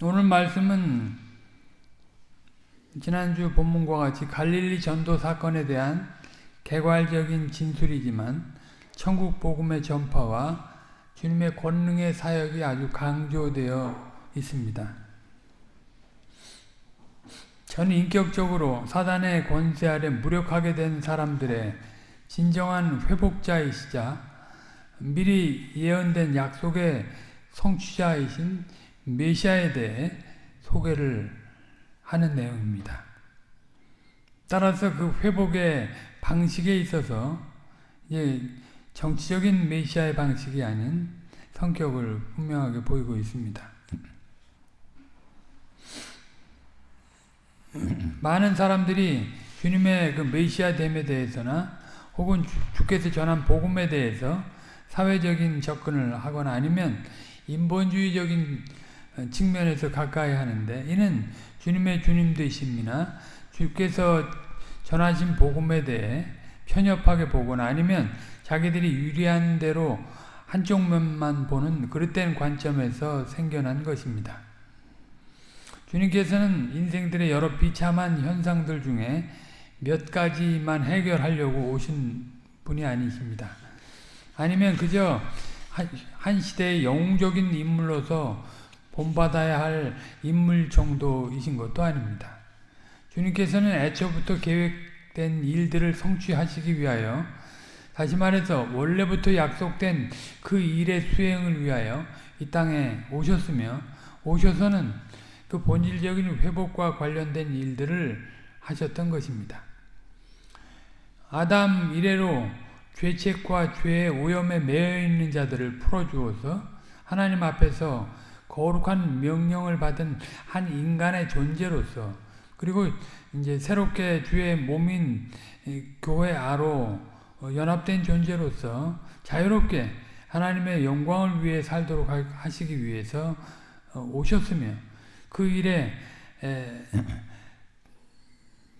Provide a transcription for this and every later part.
오늘 말씀은 지난주 본문과 같이 갈릴리 전도 사건에 대한 개괄적인 진술이지만 천국 복음의 전파와 주님의 권능의 사역이 아주 강조되어 있습니다. 전 인격적으로 사단의 권세 아래 무력하게 된 사람들의 진정한 회복자이시자 미리 예언된 약속의 성취자이신 메시아에 대해 소개를 하는 내용입니다. 따라서 그 회복의 방식에 있어서 이제 정치적인 메시아의 방식이 아닌 성격을 분명하게 보이고 있습니다. 많은 사람들이 주님의 그 메시아 됨에 대해서나 혹은 주께서 전한 복음에 대해서 사회적인 접근을 하거나 아니면 인본주의적인 측면에서 가까이 하는데 이는 주님의 주님 되심이나 주께서 전하신 복음에 대해 편협하게 보거나 아니면 자기들이 유리한 대로 한쪽 면만 보는 그릇된 관점에서 생겨난 것입니다. 주님께서는 인생들의 여러 비참한 현상들 중에 몇 가지만 해결하려고 오신 분이 아니십니다. 아니면 그저 한 시대의 영웅적인 인물로서 본받아야 할 인물 정도이신 것도 아닙니다. 주님께서는 애초부터 계획된 일들을 성취하시기 위하여 다시 말해서 원래부터 약속된 그 일의 수행을 위하여 이 땅에 오셨으며 오셔서는 그 본질적인 회복과 관련된 일들을 하셨던 것입니다. 아담 이래로 죄책과 죄의 오염에 매여 있는 자들을 풀어주어서 하나님 앞에서 거룩한 명령을 받은 한 인간의 존재로서 그리고 이제 새롭게 주의 몸인 교회 아로 연합된 존재로서 자유롭게 하나님의 영광을 위해 살도록 하시기 위해서 오셨으며 그 일에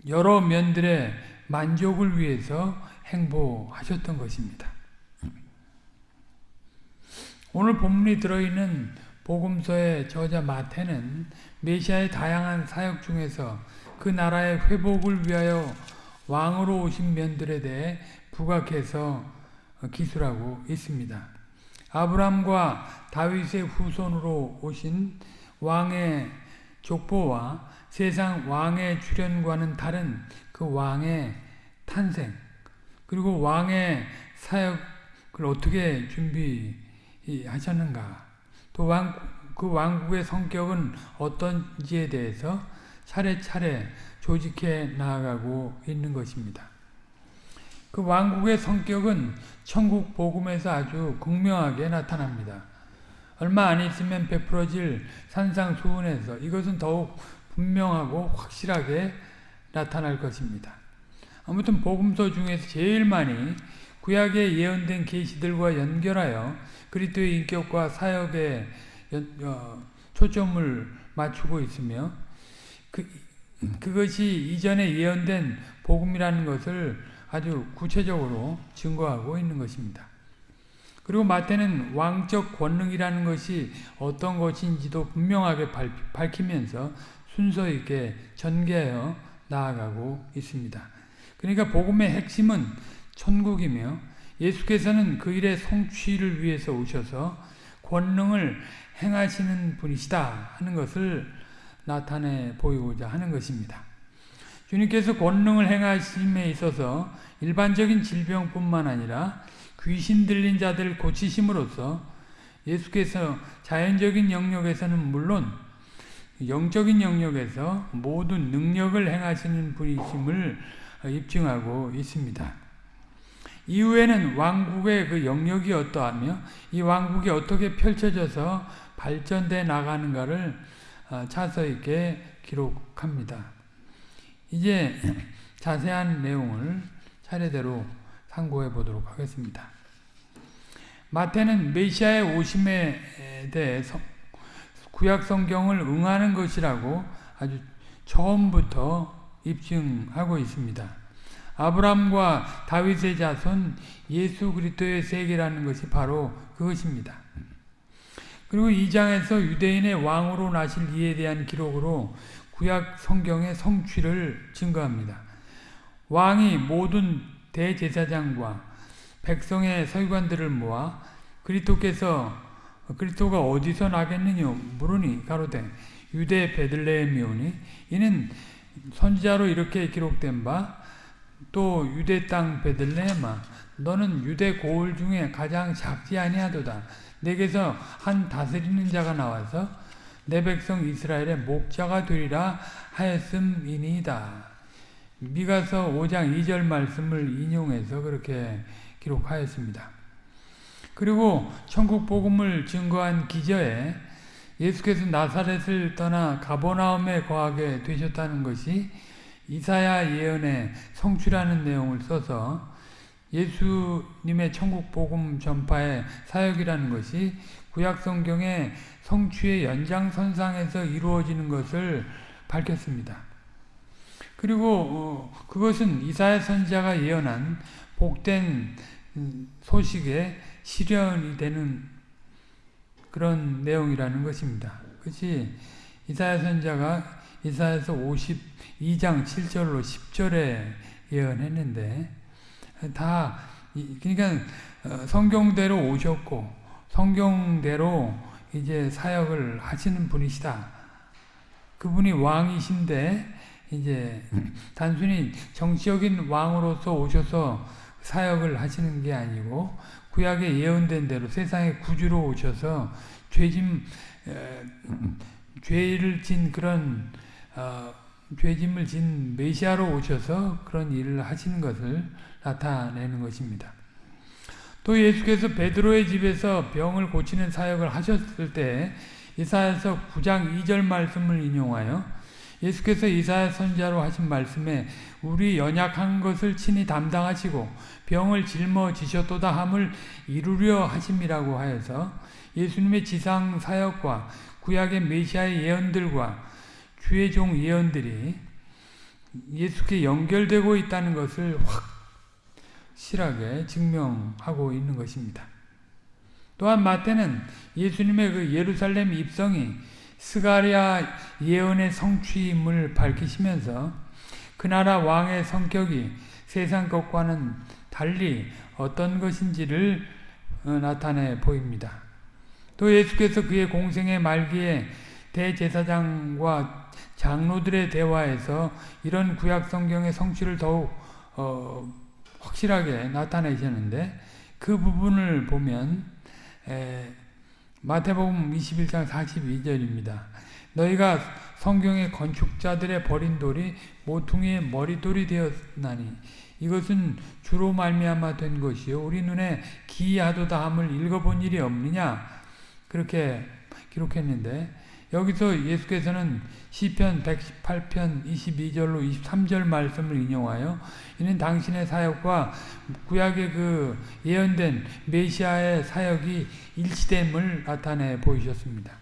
여러 면들의 만족을 위해서 행보하셨던 것입니다. 오늘 본문이 들어있는 복음서의 저자 마태는 메시아의 다양한 사역 중에서 그 나라의 회복을 위하여 왕으로 오신 면들에 대해 부각해서 기술하고 있습니다. 아브람과 다윗의 후손으로 오신 왕의 족보와 세상 왕의 출현과는 다른 그 왕의 탄생 그리고 왕의 사역을 어떻게 준비하셨는가 또 왕, 그 왕국의 성격은 어떤지에 대해서 차례차례 조직해 나아가고 있는 것입니다. 그 왕국의 성격은 천국 복음에서 아주 극명하게 나타납니다. 얼마 안 있으면 베풀어질 산상수훈에서 이것은 더욱 분명하고 확실하게 나타날 것입니다. 아무튼 복음서 중에서 제일 많이 구약에 예언된 계시들과 연결하여 그리스도의 인격과 사역에 어, 초점을 맞추고 있으며 그, 그것이 이전에 예언된 복음이라는 것을 아주 구체적으로 증거하고 있는 것입니다. 그리고 마태는 왕적 권능이라는 것이 어떤 것인지도 분명하게 밝히면서 순서 있게 전개하여 나아가고 있습니다. 그러니까 복음의 핵심은 천국이며 예수께서는 그 일의 성취를 위해서 오셔서 권능을 행하시는 분이시다 하는 것을 나타내 보이고자 하는 것입니다. 주님께서 권능을 행하심에 있어서 일반적인 질병뿐만 아니라 귀신 들린 자들을 고치심으로써 예수께서 자연적인 영역에서는 물론 영적인 영역에서 모든 능력을 행하시는 분이심을 입증하고 있습니다. 이후에는 왕국의 그 영역이 어떠하며 이 왕국이 어떻게 펼쳐져서 발전돼 나가는가를 어, 차서 있게 기록합니다. 이제 자세한 내용을 차례대로 상고해 보도록 하겠습니다. 마태는 메시아의 오심에 대해 구약 성경을 응하는 것이라고 아주 처음부터 입증하고 있습니다. 아브람과 다윗의 자손 예수 그리스도의 세계라는 것이 바로 그것입니다. 그리고 2장에서 유대인의 왕으로 나실 이에 대한 기록으로 구약 성경의 성취를 증거합니다. 왕이 모든 대제사장과 백성의 서기관들을 모아 그리스도께서 그리스도가 어디서 나겠느냐 물으니 가로되 유대 베들레헴이오니 이는 선지자로 이렇게 기록된 바 또 유대 땅 베들레헴아 너는 유대 고을 중에 가장 작지 아니하도다 내게서 한 다스리는 자가 나와서 내 백성 이스라엘의 목자가 되리라 하였음이니이다. 미가서 5장 2절 말씀을 인용해서 그렇게 기록하였습니다. 그리고 천국 복음을 증거한 기저에 예수께서 나사렛을 떠나 가보나움에 거하게 되셨다는 것이 이사야 예언의 성취라는 내용을 써서 예수님의 천국 복음 전파의 사역이라는 것이 구약 성경의 성취의 연장선상에서 이루어지는 것을 밝혔습니다. 그리고 어, 그것은 이사야 선지자가 예언한 복된 소식의 실현이 되는 그런 내용이라는 것입니다. 그것이 이사야 선자가 이사야서 52장 7절로 10절에 예언했는데 다 그러니까 어, 성경대로 오셨고 성경대로 이제 사역을 하시는 분이시다. 그분이 왕이신데 이제 단순히 정치적인 왕으로서 오셔서 사역을 하시는 게 아니고 구약에 예언된 대로 세상의 구주로 오셔서 죄짐 에, 죄를 진 그런 어, 죄짐을 진 메시아로 오셔서 그런 일을 하시는 것을 나타내는 것입니다. 또 예수께서 베드로의 집에서 병을 고치는 사역을 하셨을 때 이사야서 9장 2절 말씀을 인용하여 예수께서 이사야 선자로 하신 말씀에 우리 연약한 것을 친히 담당하시고 병을 짊어지셨도다 함을 이루려 하심이라고 하여서 예수님의 지상 사역과 구약의 메시아의 예언들과 주의 종 예언들이 예수께 연결되고 있다는 것을 확실하게 증명하고 있는 것입니다. 또한 마태는 예수님의 그 예루살렘 입성이 스가랴 예언의 성취임을 밝히시면서 그 나라 왕의 성격이 세상 것과는 달리 어떤 것인지를 어, 나타내 보입니다. 또 예수께서 그의 공생의 말기에 대제사장과 장로들의 대화에서 이런 구약 성경의 성취를 더욱 어, 확실하게 나타내셨는데 그 부분을 보면 에, 마태복음 21장 42절입니다. 너희가 성경의 건축자들의 버린 돌이 모퉁이의 머리돌이 되었나니 이것은 주로 말미암아 된 것이요 우리 눈에 기이하도다 함을 읽어본 일이 없느냐 그렇게 기록했는데 여기서 예수께서는 시편 118편 22절로 23절 말씀을 인용하여 이는 당신의 사역과 구약의 그 예언된 메시아의 사역이 일치됨을 나타내 보이셨습니다.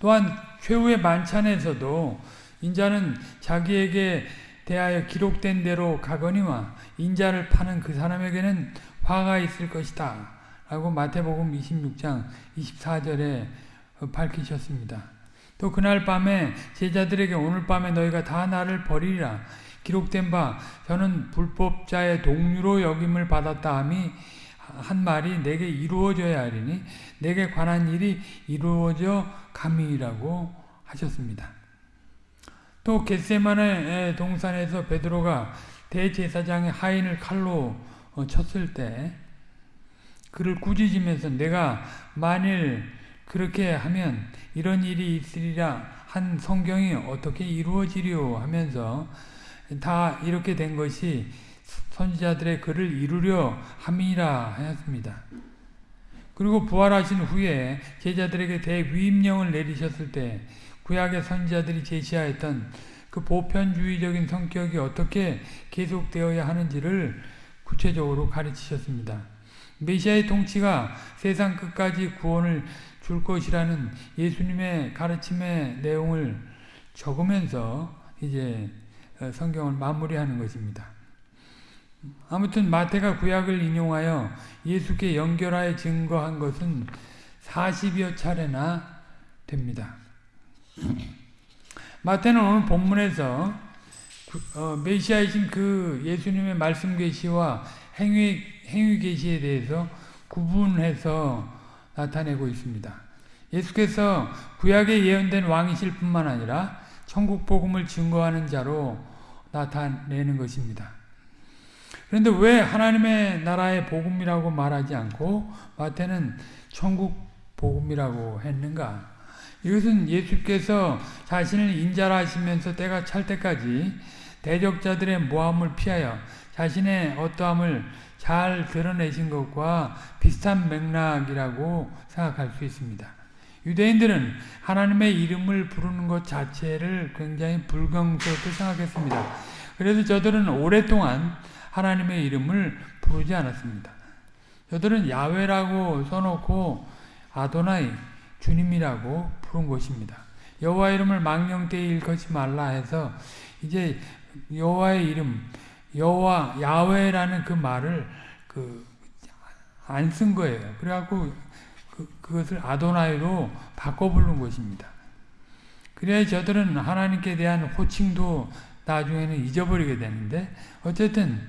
또한 최후의 만찬에서도 인자는 자기에게 대하여 기록된 대로 가거니와 인자를 파는 그 사람에게는 화가 있을 것이다. 라고 마태복음 26장 24절에 밝히셨습니다. 또 그날 밤에 제자들에게 오늘 밤에 너희가 다 나를 버리리라 기록된 바 저는 불법자의 동료로 여김을 받았다 함이 한 말이 내게 이루어져야 하리니 내게 관한 일이 이루어져 감이라고 하셨습니다. 또 겟세만의 동산에서 베드로가 대제사장의 하인을 칼로 어, 쳤을 때 그를 꾸짖으면서 내가 만일 그렇게 하면 이런 일이 있으리라 한 성경이 어떻게 이루어지려 하면서 다 이렇게 된 것이 선지자들의 글을 이루려 함이라 하였습니다. 그리고 부활하신 후에 제자들에게 대위임령을 내리셨을 때 구약의 선지자들이 제시하였던 그 보편주의적인 성격이 어떻게 계속되어야 하는지를 구체적으로 가르치셨습니다. 메시아의 통치가 세상 끝까지 구원을 줄 것이라는 예수님의 가르침의 내용을 적으면서 이제 어, 성경을 마무리하는 것입니다. 아무튼 마태가 구약을 인용하여 예수께 연결하여 증거한 것은 40여 차례나 됩니다. 마태는 오늘 본문에서 어, 메시아이신 그 예수님의 말씀 계시와 행위 행위 계시에 대해서 구분해서 나타내고 있습니다. 예수께서 구약에 예언된 왕이실 뿐만 아니라 천국 복음을 증거하는 자로 나타내는 것입니다. 그런데 왜 하나님의 나라의 복음이라고 말하지 않고 마태는 천국 복음이라고 했는가? 이것은 예수께서 자신을 인자라 하시면서 때가 찰 때까지 대적자들의 모함을 피하여 자신의 어떠함을 잘 드러내신 것과 비슷한 맥락이라고 생각할 수 있습니다. 유대인들은 하나님의 이름을 부르는 것 자체를 굉장히 불경스럽게 생각했습니다. 그래서 저들은 오랫동안 하나님의 이름을 부르지 않았습니다. 저들은 야외라고 써놓고 아도나이 주님이라고 부른 것입니다. 여호와 이름을 망령되이 일컫지 말라 해서 이제 여호와의 이름 여호와 야훼라는 그 말을 그 안 쓴 거예요. 그래갖고 그, 그것을 아도나이로 바꿔 부른 것입니다. 그래야 저들은 하나님께 대한 호칭도 나중에는 잊어버리게 되는데 어쨌든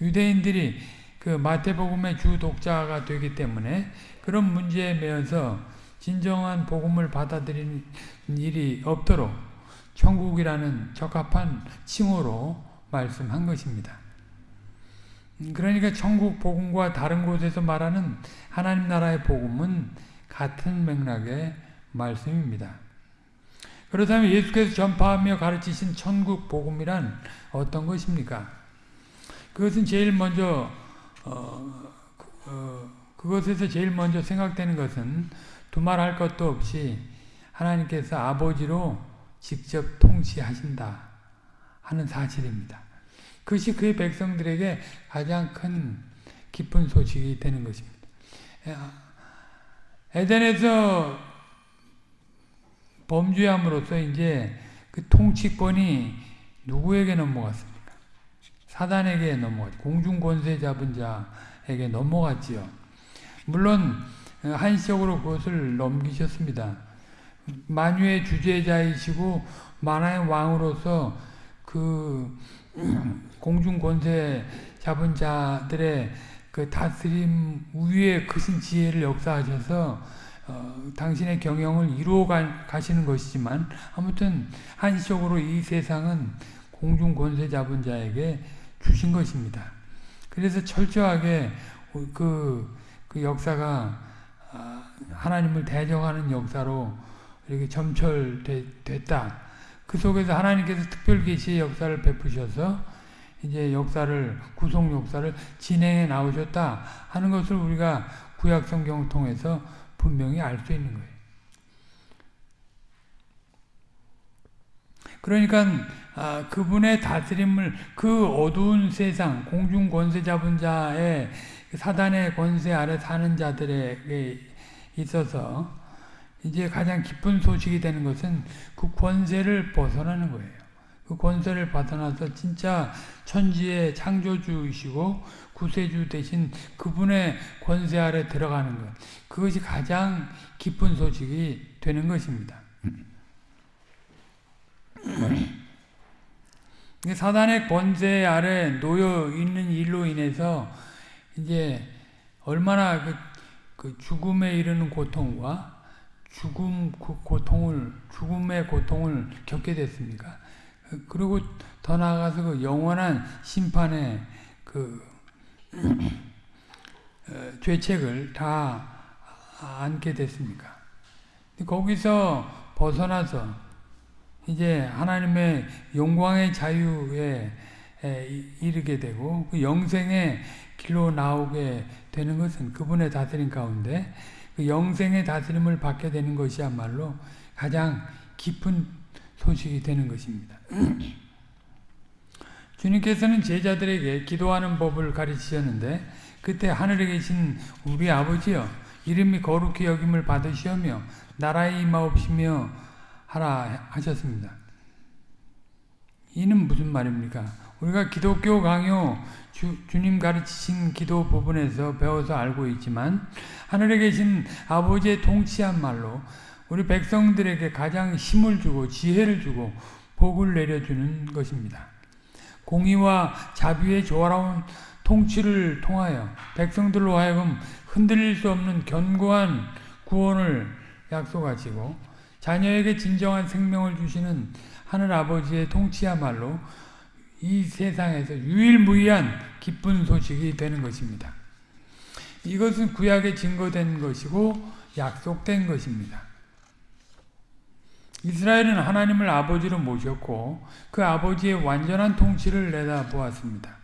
유대인들이 그 마태복음의 주 독자가 되기 때문에 그런 문제에 매여서 진정한 복음을 받아들이는 일이 없도록 천국이라는 적합한 칭호로 말씀한 것입니다. 그러니까 천국 복음과 다른 곳에서 말하는 하나님 나라의 복음은 같은 맥락의 말씀입니다. 그렇다면 예수께서 전파하며 가르치신 천국 복음이란 어떤 것입니까? 그것은 제일 먼저 어, 어, 그것에서 제일 먼저 생각되는 것은 두말할 것도 없이 하나님께서 아버지로 직접 통치하신다 하는 사실입니다. 그것이 그의 백성들에게 가장 큰 기쁜 소식이 되는 것입니다. 에덴에서 범죄함으로써 이제 그 통치권이 누구에게 넘어갔습니까? 사단에게 넘어갔, 공중 권세 잡은 자에게 넘어갔지요. 물론 한시적으로 그것을 넘기셨습니다. 만유의 주제자이시고 만화의 왕으로서 그 공중 권세 잡은 자들의 그 다스림 위에 크신 지혜를 역사하셔서 어, 당신의 경영을 이루어 가, 시는 것이지만 아무튼 한시적으로 이 세상은 공중 권세 잡은 자에게 주신 것입니다. 그래서 철저하게 그, 그 역사가 아, 하나님을 대적하는 역사로 이렇게 점철됐다. 그 속에서 하나님께서 특별 계시의 역사를 베푸셔서 이제 역사를 구속 역사를 진행해 나오셨다 하는 것을 우리가 구약 성경을 통해서 분명히 알 수 있는 거예요. 그러니까 아, 그분의 다스림을 그 어두운 세상 공중 권세 잡은 자의 사단의 권세 아래 사는 자들에게 있어서 이제 가장 기쁜 소식이 되는 것은 그 권세를 벗어나는 거예요. 그 권세를 벗어나서 진짜 천지의 창조주이시고 구세주 대신 그분의 권세 아래 들어가는 것. 그것이 가장 기쁜 소식이 되는 것입니다. 사단의 권세 아래 놓여 있는 일로 인해서 이제 얼마나 그, 그 죽음에 이르는 고통과 죽음 그 고통을 죽음의 고통을 겪게 됐습니까? 그리고 더 나아가서 그 영원한 심판의 그 어, 죄책을 다 안게 됐습니까? 거기서 벗어나서 이제 하나님의 영광의 자유에 이르게 되고 그 영생의 길로 나오게 되는 것은 그분의 다스림 가운데 그 영생의 다스림을 받게 되는 것이야말로 가장 깊은 소식이 되는 것입니다. 주님께서는 제자들에게 기도하는 법을 가르치셨는데 그때 하늘에 계신 우리 아버지여 이름이 거룩히 여김을 받으시오며 나라에 임하옵시며 하라 하셨습니다. 이는 무슨 말입니까? 우리가 기독교 강요 주, 주님 가르치신 기도 부분에서 배워서 알고 있지만 하늘에 계신 아버지의 통치한 말로 우리 백성들에게 가장 힘을 주고 지혜를 주고 복을 내려주는 것입니다. 공의와 자비의 조화로운 통치를 통하여 백성들로 하여금 흔들릴 수 없는 견고한 구원을 약속하시고 자녀에게 진정한 생명을 주시는 하늘 아버지의 통치야말로 이 세상에서 유일무이한 기쁜 소식이 되는 것입니다. 이것은 구약에 증거된 것이고 약속된 것입니다. 이스라엘은 하나님을 아버지로 모셨고 그 아버지의 완전한 통치를 내다보았습니다.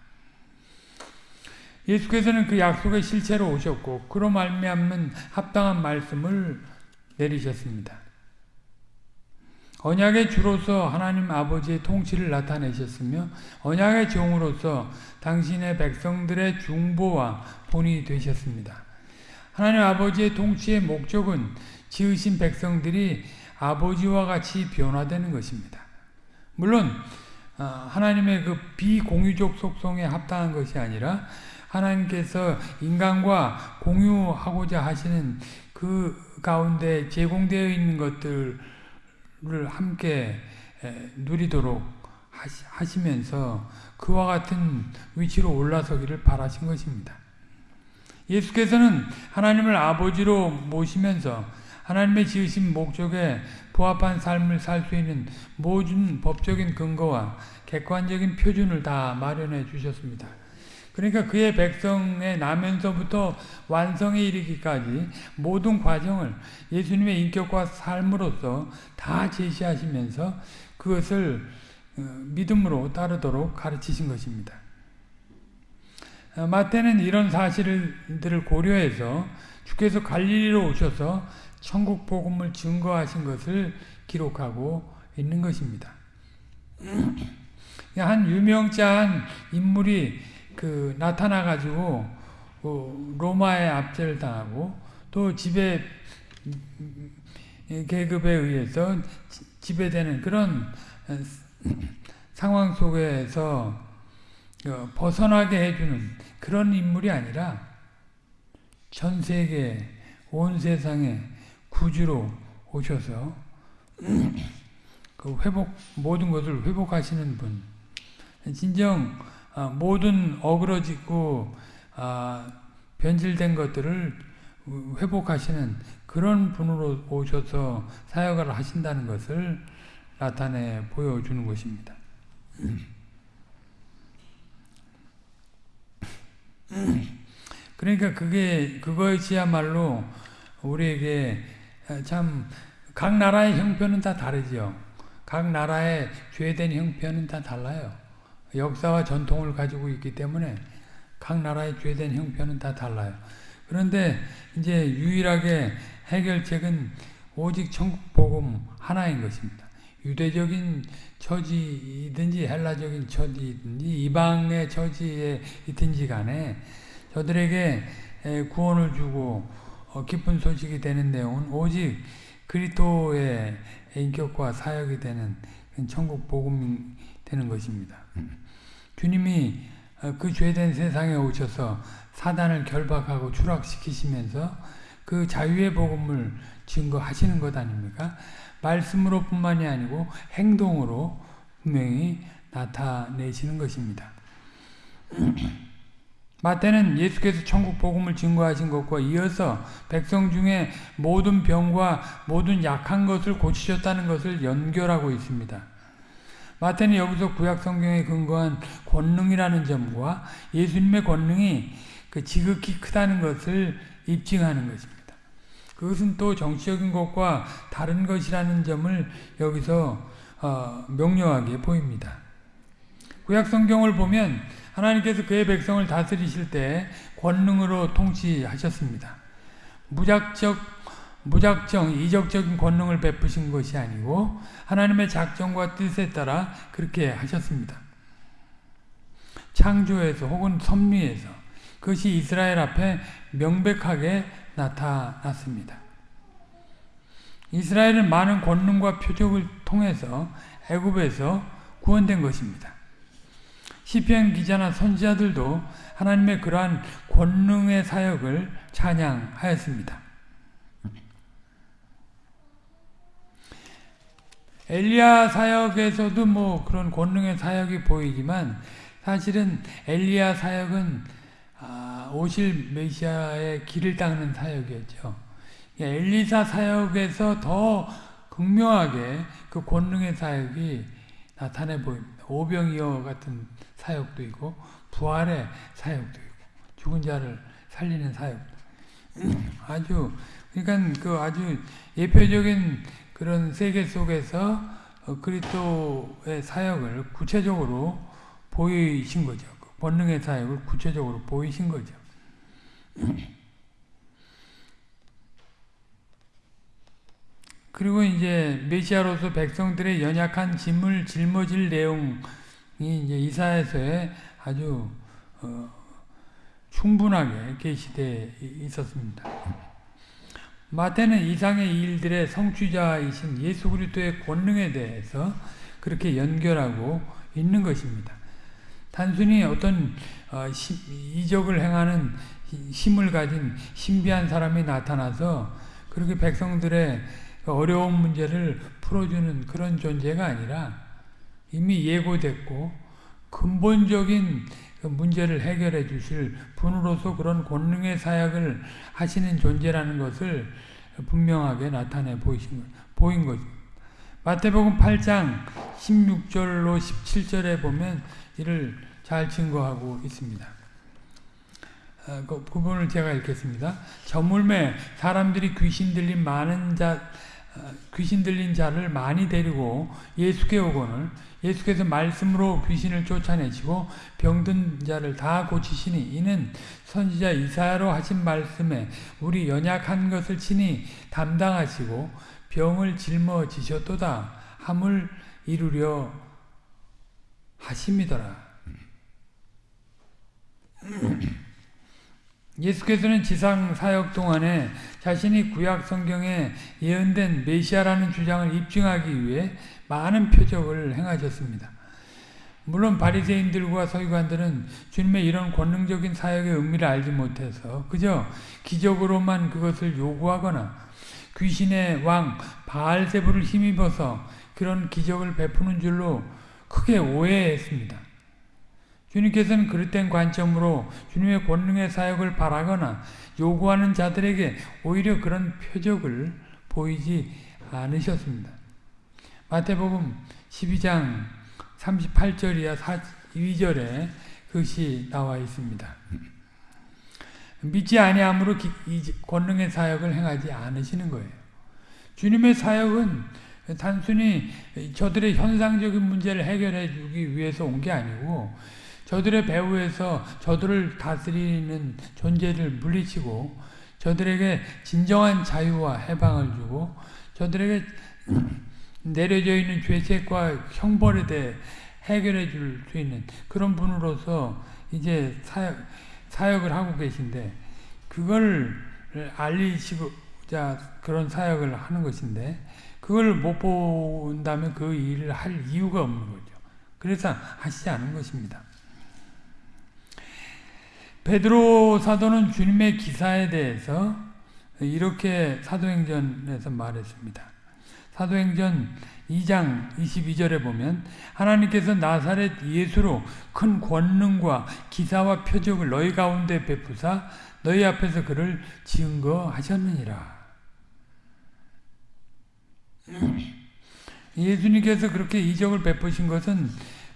예수께서는 그 약속의 실체로 오셨고 그로 말미암는 합당한 말씀을 내리셨습니다. 언약의 주로서 하나님 아버지의 통치를 나타내셨으며 언약의 종으로서 당신의 백성들의 중보와 본이 되셨습니다. 하나님 아버지의 통치의 목적은 지으신 백성들이 아버지와 같이 변화되는 것입니다. 물론 어, 하나님의 그 비공유적 속성에 합당한 것이 아니라 하나님께서 인간과 공유하고자 하시는 그 가운데 제공되어 있는 것들 을 함께 누리도록 하시면서 그와 같은 위치로 올라서기를 바라신 것입니다. 예수께서는 하나님을 아버지로 모시면서 하나님의 지으신 목적에 부합한 삶을 살 수 있는 모든 법적인 근거와 객관적인 표준을 다 마련해 주셨습니다. 그러니까 그의 백성의 나면서부터 완성에 이르기까지 모든 과정을 예수님의 인격과 삶으로서 다 제시하시면서 그것을 어, 믿음으로 따르도록 가르치신 것입니다. 어, 마태는 이런 사실들을 고려해서 주께서 갈릴리로 오셔서 천국 복음을 증거하신 것을 기록하고 있는 것입니다. 한 유명자한 인물이 그 나타나 가지고 그 로마의 압제를 당하고 또 지배 계급에 의해서 지배되는 그런 상황 속에서 어, 벗어나게 해주는 그런 인물이 아니라 전 세계 온 세상에 구주로 오셔서 그 회복 모든 것을 회복하시는 분. 진정 아, 모든 어그러지고 아, 변질된 것들을 회복하시는 그런 분으로 오셔서 사역을 하신다는 것을 나타내 보여주는 것입니다. 그러니까 그게 그것이야말로 우리에게 참 각 나라의 형편은 다 다르죠. 각 나라의 죄된 형편은 다 달라요. 역사와 전통을 가지고 있기 때문에 각 나라의 죄된 형편은 다 달라요. 그런데 이제 유일하게 해결책은 오직 천국 복음 하나인 것입니다. 유대적인 처지든지 헬라적인 처지든지 이방의 처지에 있든지 간에 저들에게 구원을 주고 어, 기쁜 소식이 되는 내용은 오직 그리스도의 인격과 사역이 되는 천국 복음이 되는 것입니다. 주님이 어, 그 죄된 세상에 오셔서 사단을 결박하고 추락시키시면서 그 자유의 복음을 증거하시는 것 아닙니까? 말씀으로 뿐만이 아니고 행동으로 분명히 나타내시는 것입니다. 마태는 예수께서 천국 복음을 증거하신 것과 이어서 백성 중에 모든 병과 모든 약한 것을 고치셨다는 것을 연결하고 있습니다. 마태는 여기서 구약 성경에 근거한 권능이라는 점과 예수님의 권능이 그 지극히 크다는 것을 입증하는 것입니다. 그것은 또 정치적인 것과 다른 것이라는 점을 여기서 어, 명료하게 보입니다. 구약 성경을 보면 하나님께서 그의 백성을 다스리실 때 권능으로 통치하셨습니다. 무작정 무작정 이적적인 권능을 베푸신 것이 아니고 하나님의 작정과 뜻에 따라 그렇게 하셨습니다. 창조에서 혹은 섭리에서 그것이 이스라엘 앞에 명백하게 나타났습니다. 이스라엘은 많은 권능과 표적을 통해서 애굽에서 구원된 것입니다. 시편 기자나 선지자들도 하나님의 그러한 권능의 사역을 찬양하였습니다. 엘리야 사역에서도 뭐 그런 권능의 사역이 보이지만 사실은 엘리야 사역은 아, 오실 메시아의 길을 닦는 사역이었죠. 엘리사 사역에서 더 극명하게 그 권능의 사역이 나타내 보입니다. 오병이어 같은 사역도 있고 부활의 사역도 있고 죽은 자를 살리는 사역 아주 그러니까 그 아주 예표적인 그런 세계 속에서 어, 그리스도의 사역을 구체적으로 보이신 거죠. 그 본능의 사역을 구체적으로 보이신 거죠. 그리고 이제 메시아로서 백성들의 연약한 짐을 짊어질 내용이 이제 이사에서의 아주 어, 충분하게 계시되 있었습니다. 마태는 이상의 일들의 성취자이신 예수 그리스도의 권능에 대해서 그렇게 연결하고 있는 것입니다. 단순히 어떤 어, 이적을 행하는 힘을 가진 신비한 사람이 나타나서 그렇게 백성들의 어려운 문제를 풀어주는 그런 존재가 아니라 이미 예고됐고 근본적인 그 문제를 해결해 주실 분으로서 그런 권능의 사역을 하시는 존재라는 것을 분명하게 나타내 보이신 보인 거죠. 마태복음 8장 16절로 17절에 보면 이를 잘 증거하고 있습니다. 어, 그 부분을 제가 읽겠습니다. 저물매 사람들이 귀신 들린 많은 자 어, 귀신 들린 자를 많이 데리고 예수께 오거늘 예수께서 말씀으로 귀신을 쫓아내시고 병든 자를 다 고치시니 이는 선지자 이사야로 하신 말씀에 우리 연약한 것을 친히 담당하시고 병을 짊어지셨도다 함을 이루려 하심이더라. 예수께서는 지상 사역 동안에 자신이 구약 성경에 예언된 메시아라는 주장을 입증하기 위해 많은 표적을 행하셨습니다. 물론 바리새인들과 서기관들은 주님의 이런 권능적인 사역의 의미를 알지 못해서 그저 기적으로만 그것을 요구하거나 귀신의 왕 바알세부를 힘입어서 그런 기적을 베푸는 줄로 크게 오해했습니다. 주님께서는 그릇된 관점으로 주님의 권능의 사역을 바라거나 요구하는 자들에게 오히려 그런 표적을 보이지 않으셨습니다. 마태복음 12장 38절이야 42절에 그것이 나와 있습니다. 믿지 아니함으로 권능의 사역을 행하지 않으시는 거예요. 주님의 사역은 단순히 저들의 현상적인 문제를 해결해 주기 위해서 온 게 아니고 저들의 배후에서 저들을 다스리는 존재를 물리치고 저들에게 진정한 자유와 해방을 주고 저들에게 내려져 있는 죄책과 형벌에 대해 해결해 줄 수 있는 그런 분으로서 이제 사역, 사역을 하고 계신데 그걸 알리시고자 그런 사역을 하는 것인데 그걸 못 본다면 그 일을 할 이유가 없는 거죠. 그래서 하시지 않은 것입니다. 베드로 사도는 주님의 기사에 대해서 이렇게 사도행전에서 말했습니다. 사도행전 2장 22절에 보면 하나님께서 나사렛 예수로 큰 권능과 기사와 표적을 너희 가운데 베푸사 너희 앞에서 그를 증거하셨느니라. 예수님께서 그렇게 이적을 베푸신 것은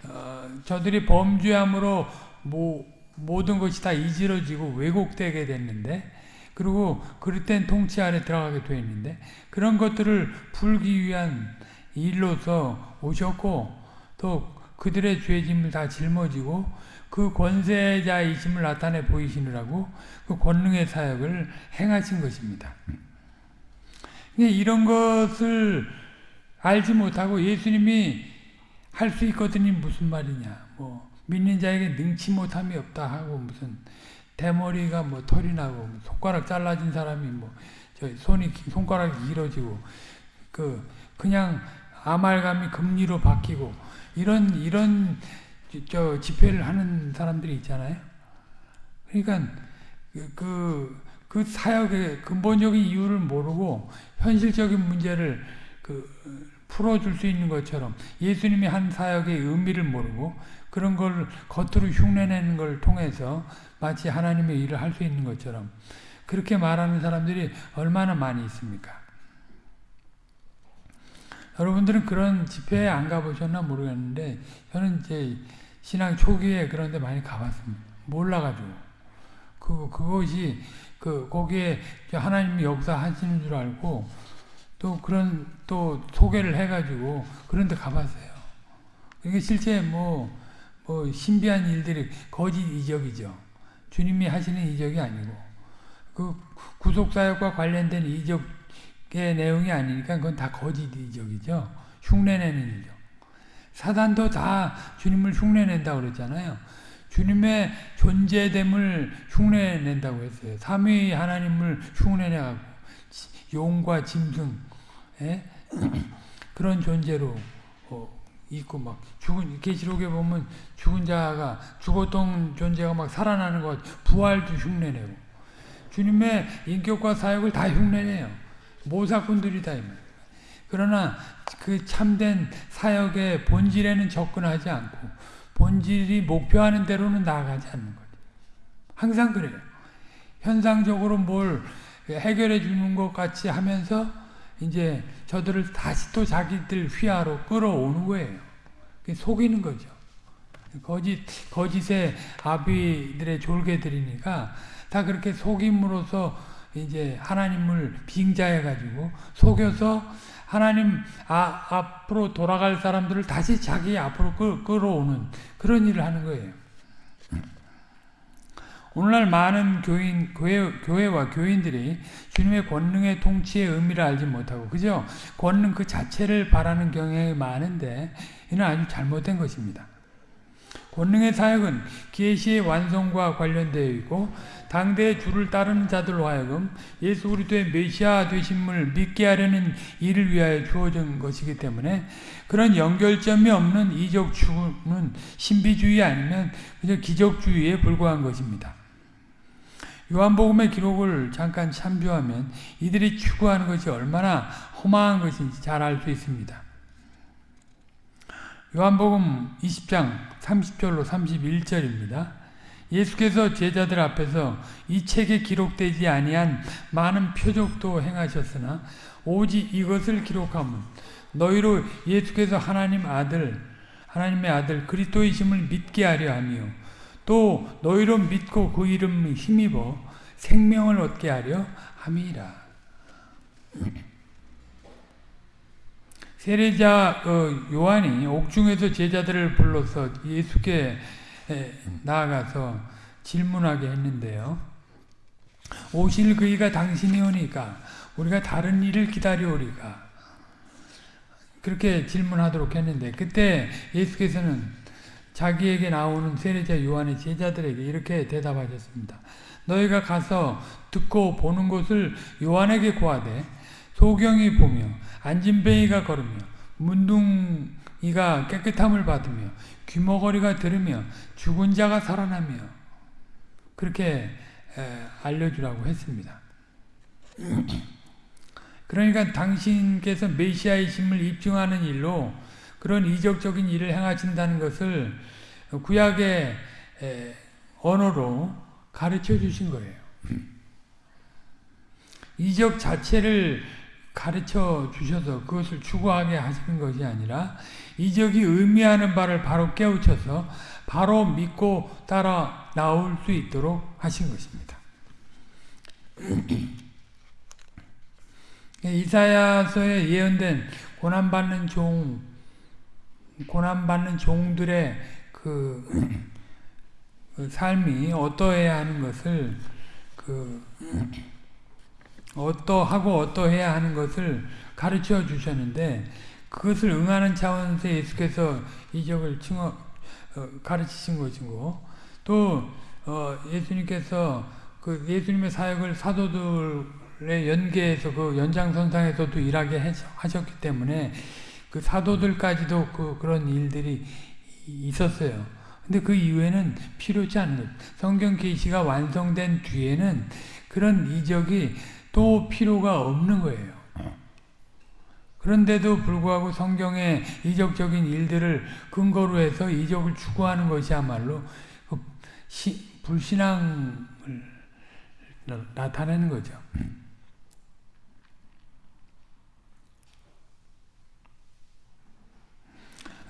어, 저들이 범죄함으로 뭐 모든 것이 다 이지러지고 왜곡되게 됐는데 그리고 그릇된 통치 안에 들어가게 되어 있는데 그런 것들을 풀기 위한 일로서 오셨고 또 그들의 죄짐을 다 짊어지고 그 권세자이심을 나타내 보이시느라고 그 권능의 사역을 행하신 것입니다. 이런 것을 알지 못하고 예수님이 할 수 있거든요 무슨 말이냐 뭐 믿는 자에게 능치 못함이 없다 하고 무슨 대머리가 뭐 털이 나고 손가락 잘라진 사람이 뭐저 손이 손가락이 길어지고 그 그냥 아말감이 금리로 바뀌고 이런 이런 저 집회를 하는 사람들이 있잖아요. 그러니까 그, 그, 그 사역의 근본적인 이유를 모르고 현실적인 문제를 그 풀어줄 수 있는 것처럼 예수님이 한 사역의 의미를 모르고 그런 걸 겉으로 흉내내는 걸 통해서 마치 하나님의 일을 할 수 있는 것처럼 그렇게 말하는 사람들이 얼마나 많이 있습니까? 여러분들은 그런 집회에 안 가보셨나 모르겠는데 저는 이제 신앙 초기에 그런 데 많이 가봤습니다. 몰라가지고. 그, 그것이 그 거기에 하나님 역사 하시는 줄 알고 또 그런 또 소개를 해가지고 그런 데 가봤어요. 이게 실제 뭐, 뭐 신비한 일들이 거짓 이적이죠. 주님이 하시는 이적이 아니고 그 구속사역과 관련된 이적의 내용이 아니니까 그건 다 거짓 이적이죠. 흉내내는 이적. 사단도 다 주님을 흉내낸다고 그랬잖아요. 주님의 존재됨을 흉내낸다고 했어요. 삼위 하나님을 흉내내고 용과 짐승 예? 그런 존재로 어, 있고 막 죽은 계시록에 보면 죽은 자가 죽었던 존재가 막 살아나는 것 부활도 흉내내고 주님의 인격과 사역을 다 흉내내요. 모사꾼들이다 그러나 그 참된 사역의 본질에는 접근하지 않고 본질이 목표하는 대로는 나아가지 않는 거죠. 항상 그래요. 현상적으로 뭘 해결해 주는 것 같이 하면서 이제 저들을 다시 또 자기들 휘하로 끌어오는 거예요. 속이는 거죠. 거짓, 거짓의 아비들의 졸개들이니까 다 그렇게 속임으로써 이제 하나님을 빙자해가지고 속여서 하나님 아, 앞으로 돌아갈 사람들을 다시 자기 앞으로 끌, 끌어오는 그런 일을 하는 거예요. 오늘날 많은 교인, 교회, 교회와 교인들이 주님의 권능의 통치의 의미를 알지 못하고, 그죠? 권능 그 자체를 바라는 경향이 많은데, 이는 아주 잘못된 것입니다. 권능의 사역은 계시의 완성과 관련되어 있고 당대의 주를 따르는 자들로 하여금 예수 그리스도의 메시아 되심을 믿게 하려는 일을 위하여 주어진 것이기 때문에 그런 연결점이 없는 이적 추구는 신비주의 아니면 그저 기적주의에 불과한 것입니다. 요한복음의 기록을 잠깐 참조하면 이들이 추구하는 것이 얼마나 허망한 것인지 잘 알 수 있습니다. 요한복음 20장 30절로 31절입니다. 예수께서 제자들 앞에서 이 책에 기록되지 아니한 많은 표적도 행하셨으나 오직 이것을 기록하면 너희로 예수께서 하나님 아들 하나님의 아들 그리스도이심을 믿게 하려 하며 또 너희로 믿고 그 이름을 힘입어 생명을 얻게 하려 함이라. 세례자 어, 요한이 옥중에서 제자들을 불러서 예수께 나아가서 질문하게 했는데요. 오실 그이가 당신이 오니까 우리가 다른 일을 기다려오리까 그렇게 질문하도록 했는데 그때 예수께서는 자기에게 나오는 세례자 요한의 제자들에게 이렇게 대답하셨습니다. 너희가 가서 듣고 보는 것을 요한에게 구하되 소경이 보며 안진뱅이가 걸으며 문둥이가 깨끗함을 받으며 귀머거리가 들으며 죽은 자가 살아나며 그렇게 알려주라고 했습니다. 그러니까 당신께서 메시아이심을 입증하는 일로 그런 이적적인 일을 행하신다는 것을 구약의 언어로 가르쳐 주신 거예요. 이적 자체를 가르쳐 주셔서 그것을 추구하게 하시는 것이 아니라 이적이 의미하는 바를 바로 깨우쳐서 바로 믿고 따라 나올 수 있도록 하신 것입니다. 이사야서에 예언된 고난받는 종, 고난받는 종들의 그, 그 삶이 어떠해야 하는 것을 그 어떠하고 어떠해야 하는 것을 가르쳐 주셨는데 그것을 응하는 차원에서 예수께서 이적을 칭어, 어, 가르치신 것이고 또 어, 예수님께서 그 예수님의 사역을 사도들의 연계해서 그 연장선상에서도 일하게 하셨기 때문에 그 사도들까지도 그 그런 일들이 있었어요. 근데 그 이후에는 필요치 않은. 성경 계시가 완성된 뒤에는 그런 이적이 또 필요가 없는 거예요. 그런데도 불구하고 성경의 이적적인 일들을 근거로 해서 이적을 추구하는 것이야말로 그 시, 불신앙을 나타내는 거죠.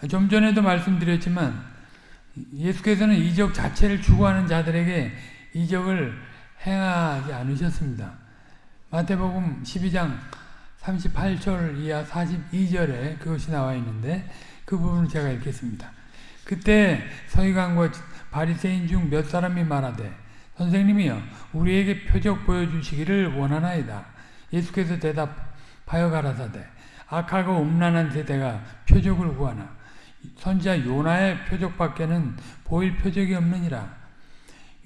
좀 전에도 말씀드렸지만 예수께서는 이적 자체를 추구하는 자들에게 이적을 행하지 않으셨습니다. 마태복음 12장 38절 이하 42절에 그것이 나와 있는데 그 부분을 제가 읽겠습니다. 그때 서기관과 바리새인 중 몇 사람이 말하되 선생님이여 우리에게 표적 보여주시기를 원하나이다. 예수께서 대답하여 가라사대 악하고 음란한 세대가 표적을 구하나 선지자 요나의 표적밖에는 보일 표적이 없느니라.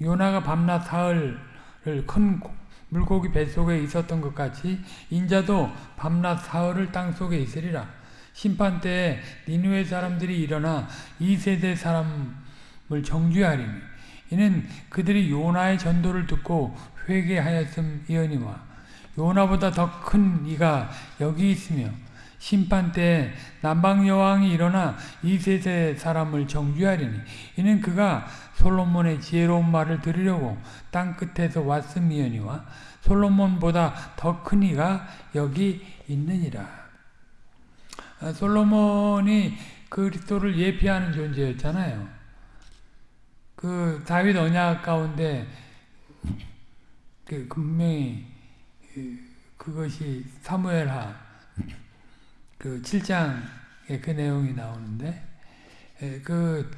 요나가 밤낮 사흘을 큰 물고기 뱃속에 있었던 것 같이 인자도 밤낮 사흘을 땅속에 있으리라. 심판 때에 니누의 사람들이 일어나 이 세대 사람을 정죄하리니 이는 그들이 요나의 전도를 듣고 회개하였음이언니와 요나보다 더 큰 이가 여기 있으며 심판 때 남방 여왕이 일어나 이 세대 사람을 정죄하리니 이는 그가 솔로몬의 지혜로운 말을 들으려고 땅 끝에서 왔음이니와 솔로몬보다 더 큰 이가 여기 있느니라. 아, 솔로몬이 그리스도를 예피하는 존재였잖아요. 그 다윗 언약 가운데 그 분명히 그 그것이 사무엘하 그 7장에 그 내용이 나오는데 그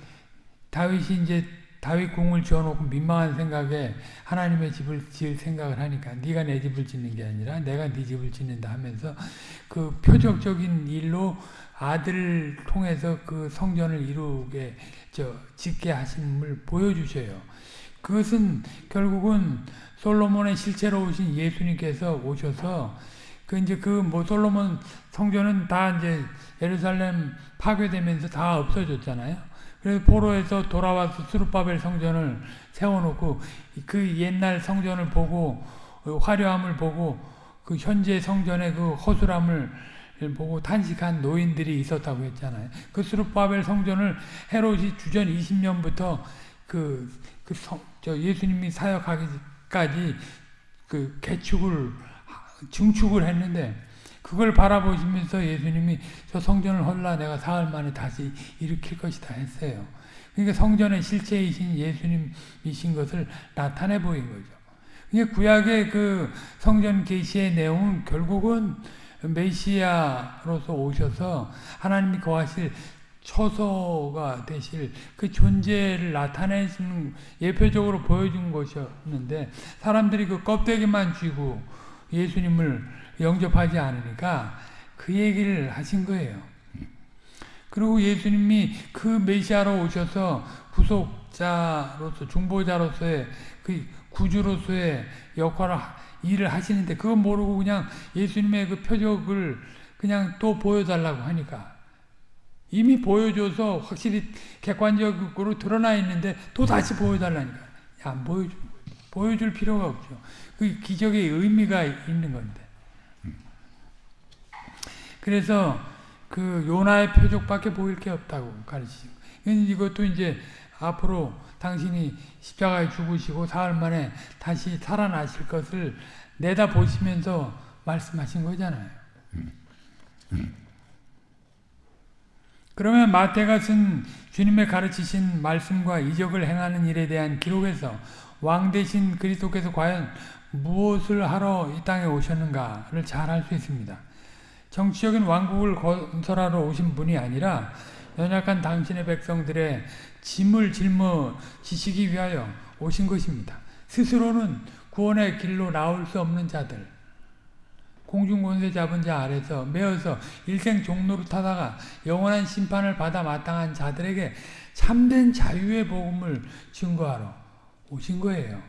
다윗이 이제 다윗 궁을 지어놓고 민망한 생각에 하나님의 집을 지을 생각을 하니까 네가 내 집을 짓는 게 아니라 내가 네 집을 짓는다 하면서 그 표적적인 일로 아들을 통해서 그 성전을 이루게 저 짓게 하심을 보여주셔요. 그것은 결국은 솔로몬의 실체로 오신 예수님께서 오셔서 그 이제 그뭐 솔로몬 성전은 다 이제 예루살렘 파괴되면서 다 없어졌잖아요. 그래서 포로에서 돌아와서 수르바벨 성전을 세워놓고 그 옛날 성전을 보고 화려함을 보고 그 현재 성전의 그 허술함을 보고 탄식한 노인들이 있었다고 했잖아요. 그 수르바벨 성전을 헤롯이 주전 20년부터 그, 그 성, 저 예수님이 사역하기까지 그 개축을 증축을 했는데 그걸 바라보시면서 예수님이 저 성전을 헐라 내가 사흘 만에 다시 일으킬 것이다 했어요. 그러니까 성전의 실체이신 예수님이신 것을 나타내 보인 거죠. 그러니까 구약의 그 성전 계시의 내용은 결국은 메시아로서 오셔서 하나님이 거하실 처소가 되실 그 존재를 나타내시는 예표적으로 보여준 것이었는데 사람들이 그 껍데기만 쥐고 예수님을 영접하지 않으니까 그 얘기를 하신 거예요. 그리고 예수님이 그 메시아로 오셔서 구속자로서 중보자로서의 그 구주로서의 역할을 일을 하시는데 그거 모르고 그냥 예수님의 그 표적을 그냥 또 보여달라고 하니까 이미 보여줘서 확실히 객관적으로 드러나 있는데 또 다시 보여달라니까 안 보여줘 보여줄 필요가 없죠. 그 기적의 의미가 있는 건데. 그래서 그 요나의 표적밖에 보일 게 없다고 가르치죠. 이것도 이제 앞으로 당신이 십자가에 죽으시고 사흘 만에 다시 살아나실 것을 내다 보시면서 말씀하신 거잖아요. 그러면 마태가 쓴 주님의 가르치신 말씀과 이적을 행하는 일에 대한 기록에서 왕 대신 그리스도께서 과연 무엇을 하러 이 땅에 오셨는가를 잘 알 수 있습니다. 정치적인 왕국을 건설하러 오신 분이 아니라 연약한 당신의 백성들의 짐을 짊어지시기 위하여 오신 것입니다. 스스로는 구원의 길로 나올 수 없는 자들, 공중권세 잡은 자 아래서 매어서 일생 종로를 타다가 영원한 심판을 받아 마땅한 자들에게 참된 자유의 복음을 증거하러 오신 거예요.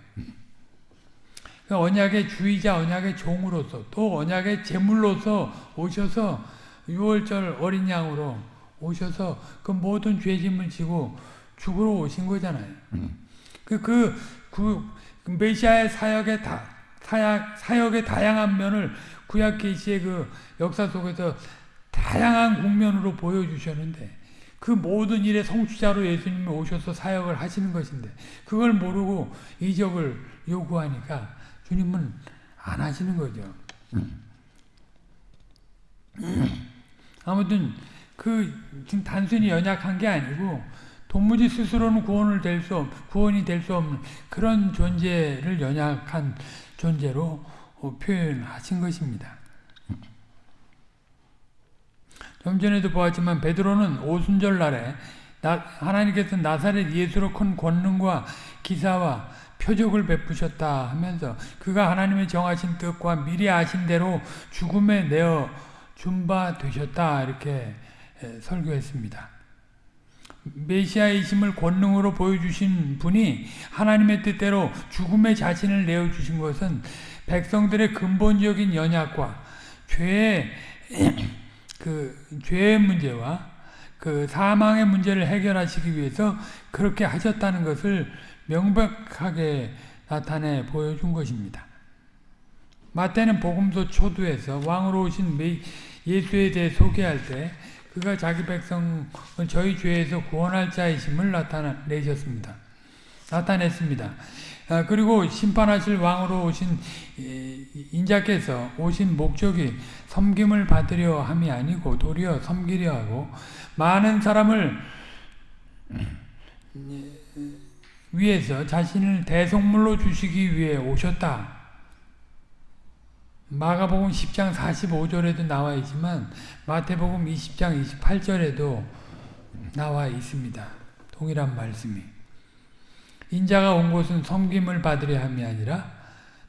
그 언약의 주의자, 언약의 종으로서 또 언약의 제물로서 오셔서 6월절 어린 양으로 오셔서 그 모든 죄짐을 지고 죽으러 오신 거잖아요. 그, 그, 그, 메시아의 사역의 다, 사역, 사역의 다양한 면을 구약 계시의 그 역사 속에서 다양한 국면으로 보여주셨는데 그 모든 일의 성취자로 예수님이 오셔서 사역을 하시는 것인데 그걸 모르고 이적을 요구하니까 주님은 안 하시는 거죠. 아무튼 그 지금 단순히 연약한 게 아니고 도무지 스스로는 구원을 될 수 구원이 될 수 없는 그런 존재를 연약한 존재로 어, 표현하신 것입니다. 좀 전에도 보았지만 베드로는 오순절 날에 하나님께서 나사렛 예수로 큰 권능과 기사와 표적을 베푸셨다 하면서 그가 하나님의 정하신 뜻과 미리 아신 대로 죽음에 내어 준바 되셨다 이렇게 설교했습니다. 메시아이심을 권능으로 보여주신 분이 하나님의 뜻대로 죽음의 자신을 내어주신 것은 백성들의 근본적인 연약과 죄의 그 죄의 문제와 그 사망의 문제를 해결하시기 위해서 그렇게 하셨다는 것을 명백하게 나타내 보여준 것입니다. 마태는 복음서 초두에서 왕으로 오신 예수에 대해 소개할 때 그가 자기 백성을 저희 죄에서 구원할 자이심을 나타내셨습니다. 나타냈습니다. 아, 그리고 심판하실 왕으로 오신 인자께서 오신 목적이 섬김을 받으려 함이 아니고 도리어 섬기려 하고 많은 사람을 위해서 자신을 대속물로 주시기 위해 오셨다. 마가복음 10장 45절에도 나와 있지만 마태복음 20장 28절에도 나와 있습니다. 동일한 말씀이. 인자가 온 곳은 섬김을 받으려 함이 아니라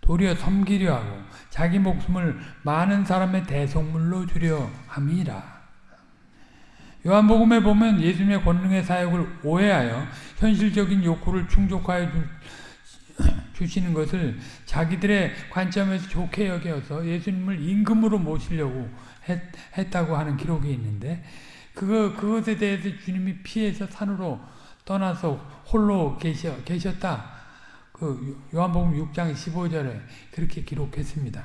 도리어 섬기려 하고 자기 목숨을 많은 사람의 대속물로 주려 함이라. 요한복음에 보면 예수님의 권능의 사역을 오해하여 현실적인 욕구를 충족하여 주 시는 것을 자기들의 관점에서 좋게 여겨서 예수님을 임금으로 모시려고 했, 다고 하는 기록이 있는데 그거 그것에 대해서 주님이 피해서 산으로 떠나서 홀로 계셔, 계셨다. 그 요한복음 6장 15절에 그렇게 기록했습니다.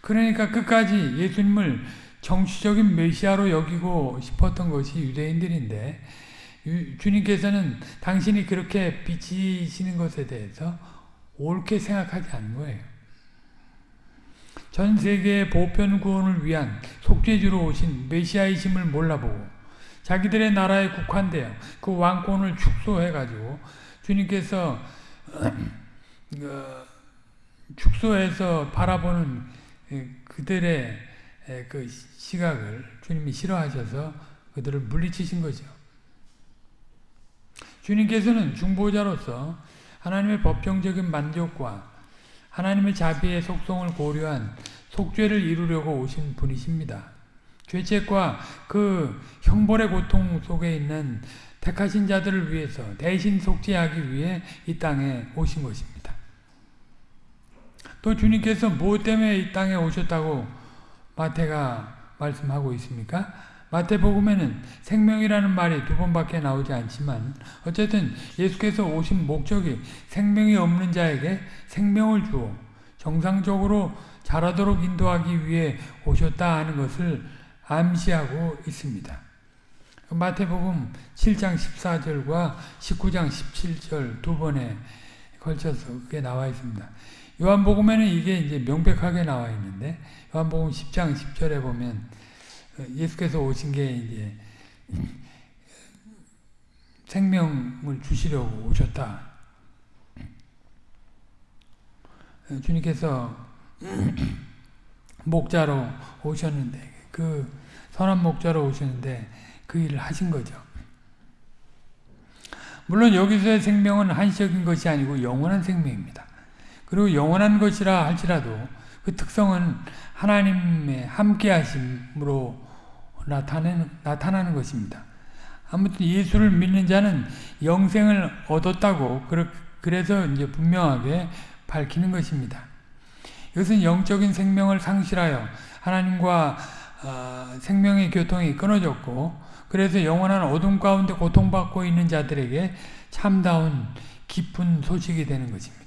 그러니까 끝까지 예수님을 정치적인 메시아로 여기고 싶었던 것이 유대인들인데 주님께서는 당신이 그렇게 비치시는 것에 대해서 옳게 생각하지 않는 거예요. 전 세계의 보편 구원을 위한 속죄주로 오신 메시아이심을 몰라보고 자기들의 나라에 국한되어 그 왕권을 축소해가지고 주님께서 그 축소해서 바라보는 그들의 그 시각을 주님이 싫어하셔서 그들을 물리치신 거죠. 주님께서는 중보자로서 하나님의 법정적인 만족과 하나님의 자비의 속성을 고려한 속죄를 이루려고 오신 분이십니다. 죄책과 그 형벌의 고통 속에 있는 택하신 자들을 위해서 대신 속죄하기 위해 이 땅에 오신 것입니다. 또 주님께서 무엇 때문에 이 땅에 오셨다고 마태가 말씀하고 있습니까? 마태복음에는 생명이라는 말이 두 번밖에 나오지 않지만 어쨌든 예수께서 오신 목적이 생명이 없는 자에게 생명을 주어 정상적으로 자라도록 인도하기 위해 오셨다 하는 것을 암시하고 있습니다. 마태복음 7장 14절과 19장 17절 두 번에 걸쳐서 그게 나와 있습니다. 요한복음에는 이게 이제 명백하게 나와 있는데 요한복음 10장 10절에 보면 예수께서 오신 게 이제 생명을 주시려고 오셨다. 주님께서 목자로 오셨는데 그 선한 목자로 오셨는데 그 일을 하신 거죠. 물론 여기서의 생명은 한시적인 것이 아니고 영원한 생명입니다. 그리고 영원한 것이라 할지라도 그 특성은 하나님의 함께하심으로 나타내는, 나타나는 것입니다. 아무튼 예수를 믿는 자는 영생을 얻었다고 그래서 이제 분명하게 밝히는 것입니다. 이것은 영적인 생명을 상실하여 하나님과 아, 생명의 교통이 끊어졌고 그래서 영원한 어둠 가운데 고통받고 있는 자들에게 참다운 기쁜 소식이 되는 것입니다.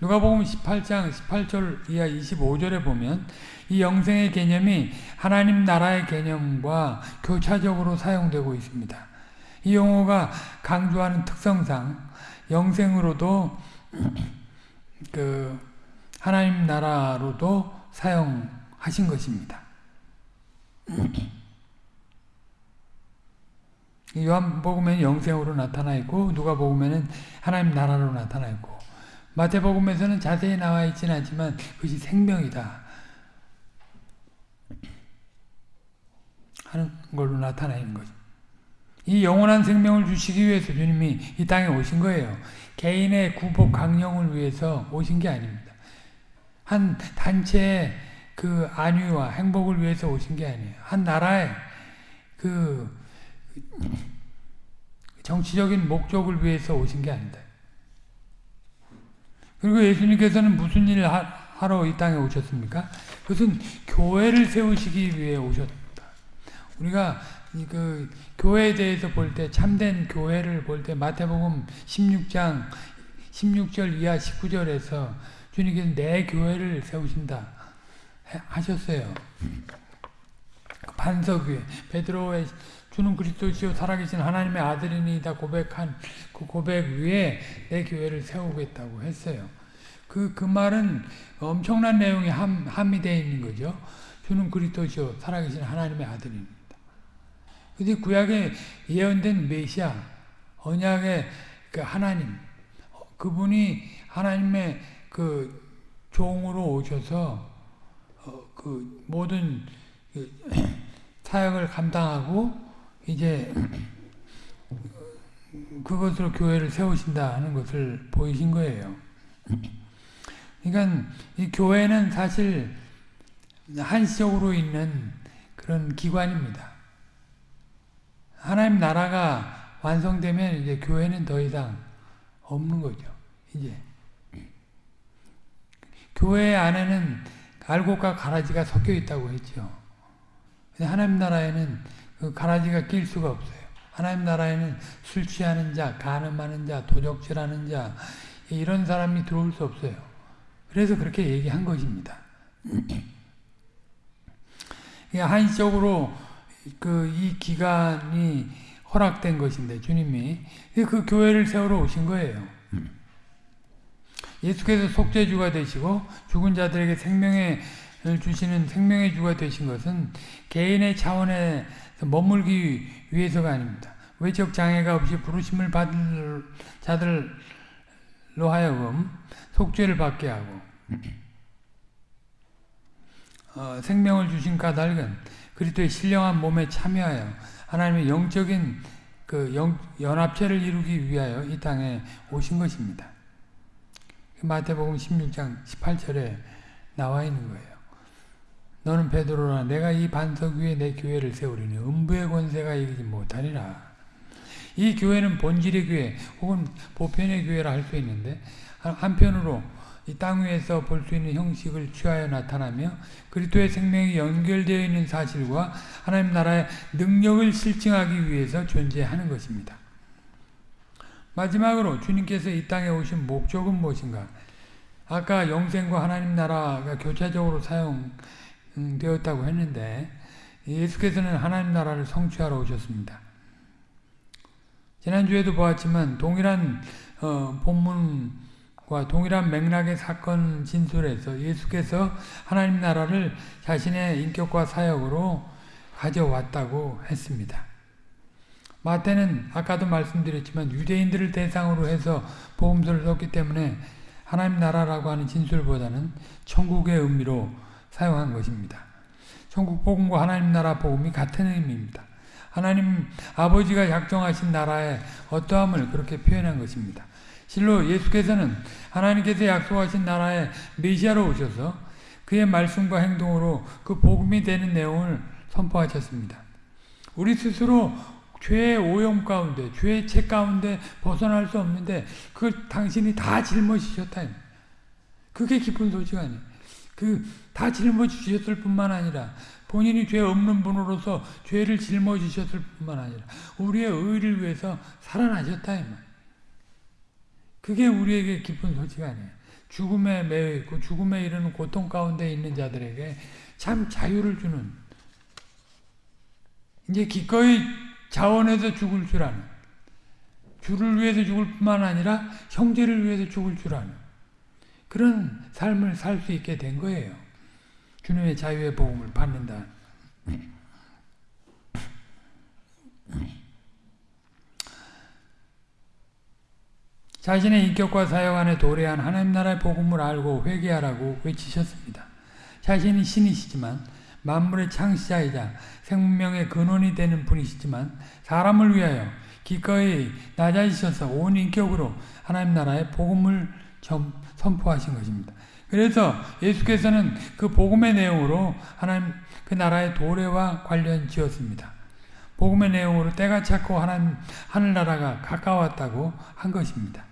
누가복음 18장 18절 이하 25절에 보면 이 영생의 개념이 하나님 나라의 개념과 교차적으로 사용되고 있습니다. 이 용어가 강조하는 특성상 영생으로도 그 하나님 나라로도 사용하신 것입니다. 요한복음에는 영생으로 나타나 있고 누가복음에는 하나님 나라로 나타나 있고 마태복음에서는 자세히 나와 있지는 않지만 그것이 생명이다 하는 걸로 나타나 있는 거죠. 이 영원한 생명을 주시기 위해서 주님이 이 땅에 오신 거예요. 개인의 구복 강령을 위해서 오신 게 아닙니다. 한 단체의 그 안위와 행복을 위해서 오신 게 아니에요. 한 나라의 그 정치적인 목적을 위해서 오신 게 아니다. 그리고 예수님께서는 무슨 일을 하러 이 땅에 오셨습니까? 그것은 교회를 세우시기 위해 오셨다. 우리가 그 교회에 대해서 볼 때 참된 교회를 볼 때 마태복음 16장 16절 이하 19절에서 주님께서 내 교회를 세우신다 하셨어요. 그 반석 위에 베드로의 주는 그리스도시요 살아계신 하나님의 아들이니다 고백한 그 고백 위에 내 교회를 세우겠다고 했어요. 그, 그 말은 엄청난 내용이 함, 함이 되어 있는 거죠. 주는 그리스도시요 살아계신 하나님의 아들입니다. 근데 구약에 예언된 메시아, 언약의 그 하나님, 그분이 하나님의 그 종으로 오셔서 어, 그 모든 그 사역을 감당하고 이제 그것으로 교회를 세우신다 하는 것을 보이신 거예요. 그러니까 이 교회는 사실 한시적으로 있는 그런 기관입니다. 하나님 나라가 완성되면 이제 교회는 더 이상 없는 거죠. 이제 교회 안에는 알곡과 가라지가 섞여 있다고 했죠. 하나님 나라에는 그 가라지가 낄 수가 없어요. 하나님 나라에는 술 취하는 자, 가늠하는 자, 도적질하는 자 이런 사람이 들어올 수 없어요. 그래서 그렇게 얘기한 것입니다. 한시적으로 그 이 기간이 허락된 것인데 주님이 그 교회를 세우러 오신 거예요. 예수께서 속죄주가 되시고 죽은 자들에게 생명을 주시는 생명의 주가 되신 것은 개인의 차원에 머물기 위해서가 아닙니다. 외적 장애가 없이 부르심을 받을 자들로 하여금 속죄를 받게 하고 어, 생명을 주신 까닭은 그리스도의 신령한 몸에 참여하여 하나님의 영적인 그 영, 연합체를 이루기 위하여 이 땅에 오신 것입니다. 마태복음 16장 18절에 나와 있는 거예요. 너는 베드로라 내가 이 반석 위에 내 교회를 세우리니 음부의 권세가 이기지 못하리라. 이 교회는 본질의 교회 혹은 보편의 교회라 할 수 있는데 한편으로 이 땅 위에서 볼 수 있는 형식을 취하여 나타나며 그리스도의 생명이 연결되어 있는 사실과 하나님 나라의 능력을 실증하기 위해서 존재하는 것입니다. 마지막으로 주님께서 이 땅에 오신 목적은 무엇인가? 아까 영생과 하나님 나라가 교차적으로 사용 되었다고 했는데 예수께서는 하나님 나라를 성취하러 오셨습니다. 지난주에도 보았지만 동일한 어, 본문과 동일한 맥락의 사건 진술에서 예수께서 하나님 나라를 자신의 인격과 사역으로 가져왔다고 했습니다. 마태는 아까도 말씀드렸지만 유대인들을 대상으로 해서 복음서를 썼기 때문에 하나님 나라라고 하는 진술보다는 천국의 의미로 사용한 것입니다. 천국 복음과 하나님 나라 복음이 같은 의미입니다. 하나님 아버지가 작정하신 나라의 어떠함을 그렇게 표현한 것입니다. 실로 예수께서는 하나님께서 약속하신 나라의 메시아로 오셔서 그의 말씀과 행동으로 그 복음이 되는 내용을 선포하셨습니다. 우리 스스로 죄의 오염 가운데, 죄의 책 가운데 벗어날 수 없는데 그 당신이 다 짊어지셨다. 그게 기쁜 소식 아니에요. 그 다 짊어지셨을 뿐만 아니라 본인이 죄 없는 분으로서 죄를 짊어지셨을 뿐만 아니라 우리의 의를 위해서 살아나셨다 이 말. 그게 우리에게 기쁜 소식 아니에요. 죽음에 매여 있고 죽음에 이르는 고통 가운데 있는 자들에게 참 자유를 주는 이제 기꺼이 자원해서 죽을 줄 아는 주를 위해서 죽을 뿐만 아니라 형제를 위해서 죽을 줄 아는 그런 삶을 살 수 있게 된 거예요. 주님의 자유의 복음을 받는다. 자신의 인격과 사역 안에 도래한 하나님 나라의 복음을 알고 회개하라고 외치셨습니다. 자신이 신이시지만 만물의 창시자이자 생명의 근원이 되는 분이시지만 사람을 위하여 기꺼이 낮아지셔서 온 인격으로 하나님 나라의 복음을 선포하신 것입니다. 그래서 예수께서는 그 복음의 내용으로 하나님 그 나라의 도래와 관련 지었습니다. 복음의 내용으로 때가 찼고 하나님 하늘나라가 가까웠다고 한 것입니다.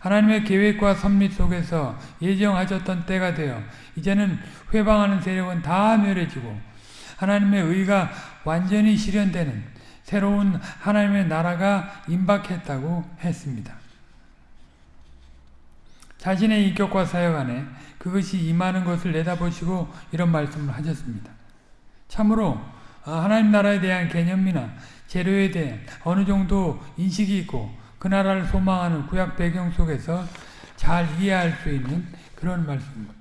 하나님의 계획과 섭리 속에서 예정하셨던 때가 되어 이제는 회방하는 세력은 다 멸해지고 하나님의 의가 완전히 실현되는 새로운 하나님의 나라가 임박했다고 했습니다. 자신의 인격과 사역 안에 그것이 임하는 것을 내다보시고 이런 말씀을 하셨습니다. 참으로 하나님 나라에 대한 개념이나 재료에 대한 어느 정도 인식이 있고 그 나라를 소망하는 구약 배경 속에서 잘 이해할 수 있는 그런 말씀입니다.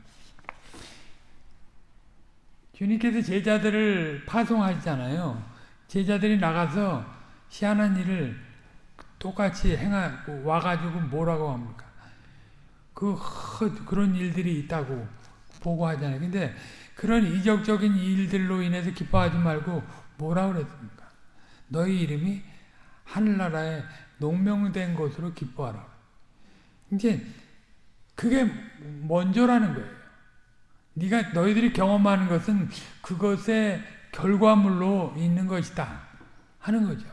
주님께서 제자들을 파송하시잖아요. 제자들이 나가서 희한한 일을 똑같이 행하고 와가지고 뭐라고 합니까? 그 그런 일들이 있다고 보고하잖아요. 근데 그런 이적적인 일들로 인해서 기뻐하지 말고 뭐라 그랬습니까? 너희 이름이 하늘나라에 농명된 것으로 기뻐하라. 이제 그게 먼저라는 거예요. 네가 너희들이 경험하는 것은 그것의 결과물로 있는 것이다 하는 거죠.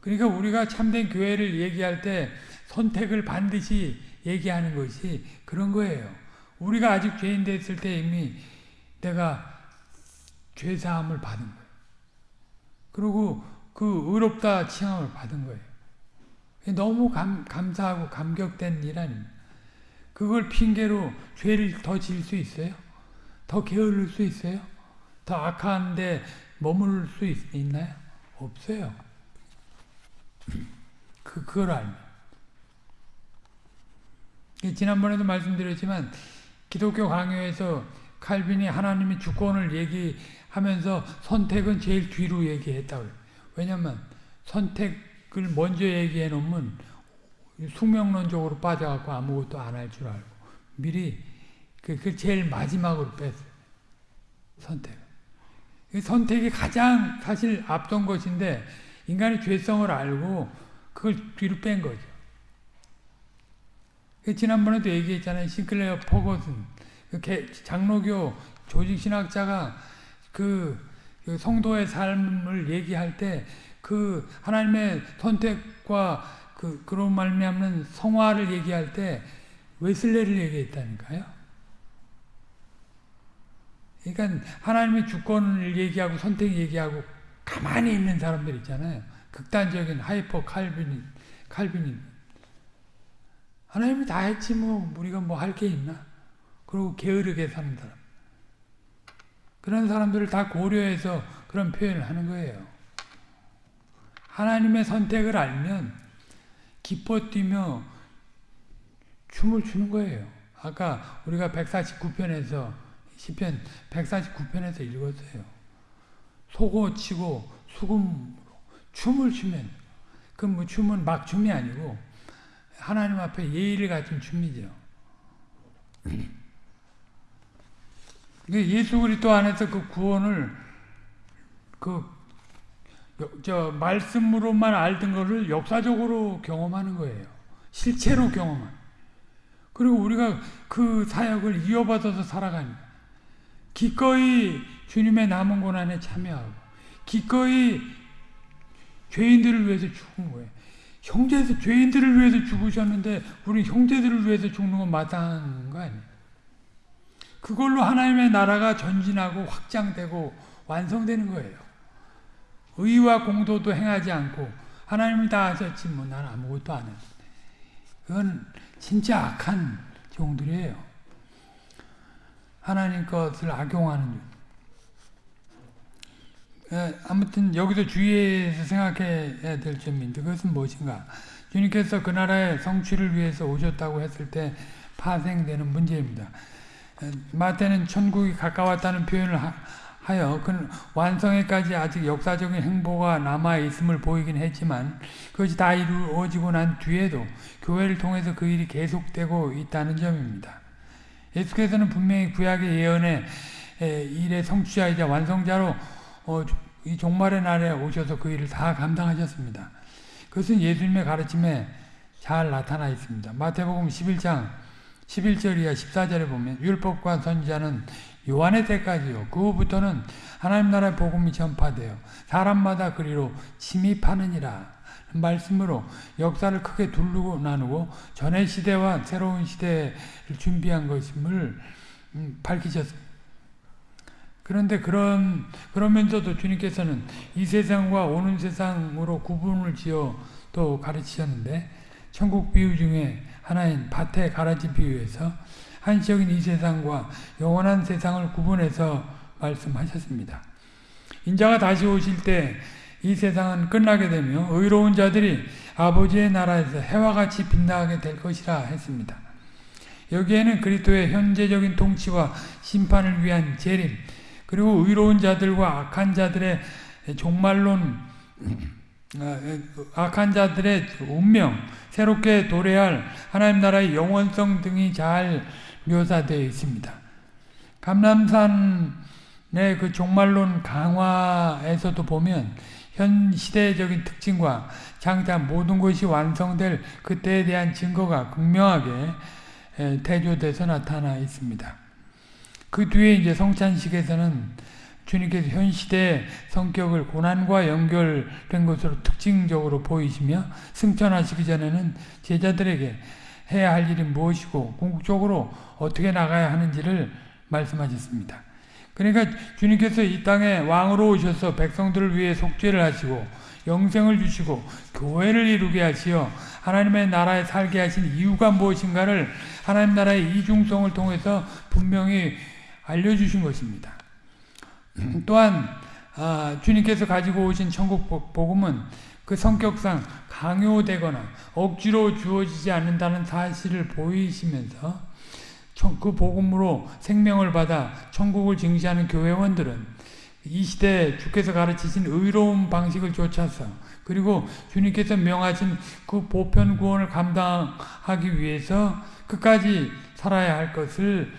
그러니까 우리가 참된 교회를 얘기할 때 선택을 반드시 얘기하는 것이 그런 거예요. 우리가 아직 죄인 됐을 때 이미 내가 죄사함을 받은 거예요. 그리고 그 의롭다 칭함을 받은 거예요. 너무 감, 감사하고 감격된 일 아닙니까? 그걸 핑계로 죄를 더 질 수 있어요? 더 게으를 수 있어요? 더 악한데 머물 수 있, 있나요? 없어요. 그, 그걸 알면. 지난번에도 말씀드렸지만 기독교 강요에서 칼빈이 하나님의 주권을 얘기하면서 선택은 제일 뒤로 얘기했다고 왜냐면 선택을 먼저 얘기해 놓으면 숙명론적으로 빠져갖고 아무것도 안 할 줄 알고 미리 그, 그 제일 마지막으로 뺐어요. 선택. 선택이 가장 사실 앞선 것인데 인간의 죄성을 알고 그걸 뒤로 뺀 거죠. 그 지난번에도 얘기했잖아요. 싱클레어 포거슨 그 장로교 조직신학자가 그, 그 성도의 삶을 얘기할 때 그 하나님의 선택과 그 그런 말미암는 성화를 얘기할 때 웨슬레를 얘기했다니까요. 그러니까 하나님의 주권을 얘기하고 선택 얘기하고 가만히 있는 사람들 있잖아요. 극단적인 hyper 칼빈이 칼빈이 하나님이 다 했지 뭐 우리가 뭐 할 게 있나? 그리고 게으르게 사는 사람. 그런 사람들을 다 고려해서 그런 표현을 하는 거예요. 하나님의 선택을 알면 기뻐 뛰며 춤을 추는 거예요. 아까 우리가 149편에서 시편 149편에서 읽었어요. 속어 치고 수금으로 춤을 추면 그뭐 춤은 막 춤이 아니고 하나님 앞에 예의를 갖춘 춤이죠. 예수 그리스도 안에서 그 구원을 그 저 말씀으로만 알던 것을 역사적으로 경험하는 거예요. 실체로 경험하는. 그리고 우리가 그 사역을 이어받아서 살아가는 기꺼이 주님의 남은 고난에 참여하고 기꺼이 죄인들을 위해서 죽은 거예요. 형제들 죄인들을 위해서 죽으셨는데 우리 형제들을 위해서 죽는 건 마땅한 거 아니에요. 그걸로 하나님의 나라가 전진하고 확장되고 완성되는 거예요. 의와 공도도 행하지 않고 하나님이 다 하셨지 뭐 난 아무것도 안 했는데 그건 진짜 악한 종들이에요. 하나님 것을 악용하는 예, 아무튼 여기서 주의해서 생각해야 될 점인데 그것은 무엇인가? 주님께서 그 나라의 성취를 위해서 오셨다고 했을 때 파생되는 문제입니다. 예, 마태는 천국이 가까웠다는 표현을 하여 그 완성에까지 아직 역사적인 행보가 남아 있음을 보이긴 했지만 그것이 다 이루어지고 난 뒤에도 교회를 통해서 그 일이 계속되고 있다는 점입니다. 예수께서는 분명히 구약의 예언의 일의 성취자이자 완성자로 어, 이 종말의 날에 오셔서 그 일을 다 감당하셨습니다. 그것은 예수님의 가르침에 잘 나타나 있습니다. 마태복음 11장 11절 이하 14절에 보면 율법과 선지자는 요한의 때까지요. 그 후부터는 하나님 나라의 복음이 전파되어 사람마다 그리로 침입하느니라. 말씀으로 역사를 크게 두르고 나누고 전의 시대와 새로운 시대를 준비한 것임을 음, 밝히셨습니다. 그런데 그런 그러면서도 주님께서는 이 세상과 오는 세상으로 구분을 지어 또 가르치셨는데 천국 비유 중에 하나인 밭의 가라지 비유에서 한시적인 이 세상과 영원한 세상을 구분해서 말씀하셨습니다. 인자가 다시 오실 때 이 세상은 끝나게 되며 의로운 자들이 아버지의 나라에서 해와 같이 빛나게 될 것이라 했습니다. 여기에는 그리스도의 현재적인 통치와 심판을 위한 재림, 그리고 의로운 자들과 악한 자들의 종말론, 아, 악한 자들의 운명, 새롭게 도래할 하나님 나라의 영원성 등이 잘 묘사되어 있습니다. 감남산의 그 종말론 강화에서도 보면 현 시대적인 특징과 장차 모든 것이 완성될 그때에 대한 증거가 극명하게 대조돼서 나타나 있습니다. 그 뒤에 이제 성찬식에서는 주님께서 현 시대의 성격을 고난과 연결된 것으로 특징적으로 보이시며 승천하시기 전에는 제자들에게 해야 할 일이 무엇이고 궁극적으로 어떻게 나가야 하는지를 말씀하셨습니다. 그러니까 주님께서 이 땅에 왕으로 오셔서 백성들을 위해 속죄를 하시고 영생을 주시고 교회를 이루게 하시어 하나님의 나라에 살게 하신 이유가 무엇인가를 하나님 나라의 이중성을 통해서 분명히 알려주신 것입니다. 또한 아, 주님께서 가지고 오신 천국 복음은 그 성격상 강요되거나 억지로 주어지지 않는다는 사실을 보이시면서 그 복음으로 생명을 받아 천국을 증시하는 교회원들은 이 시대에 주께서 가르치신 의로운 방식을 쫓아서 그리고 주님께서 명하신 그 보편 구원을 감당하기 위해서 끝까지 살아야 할 것을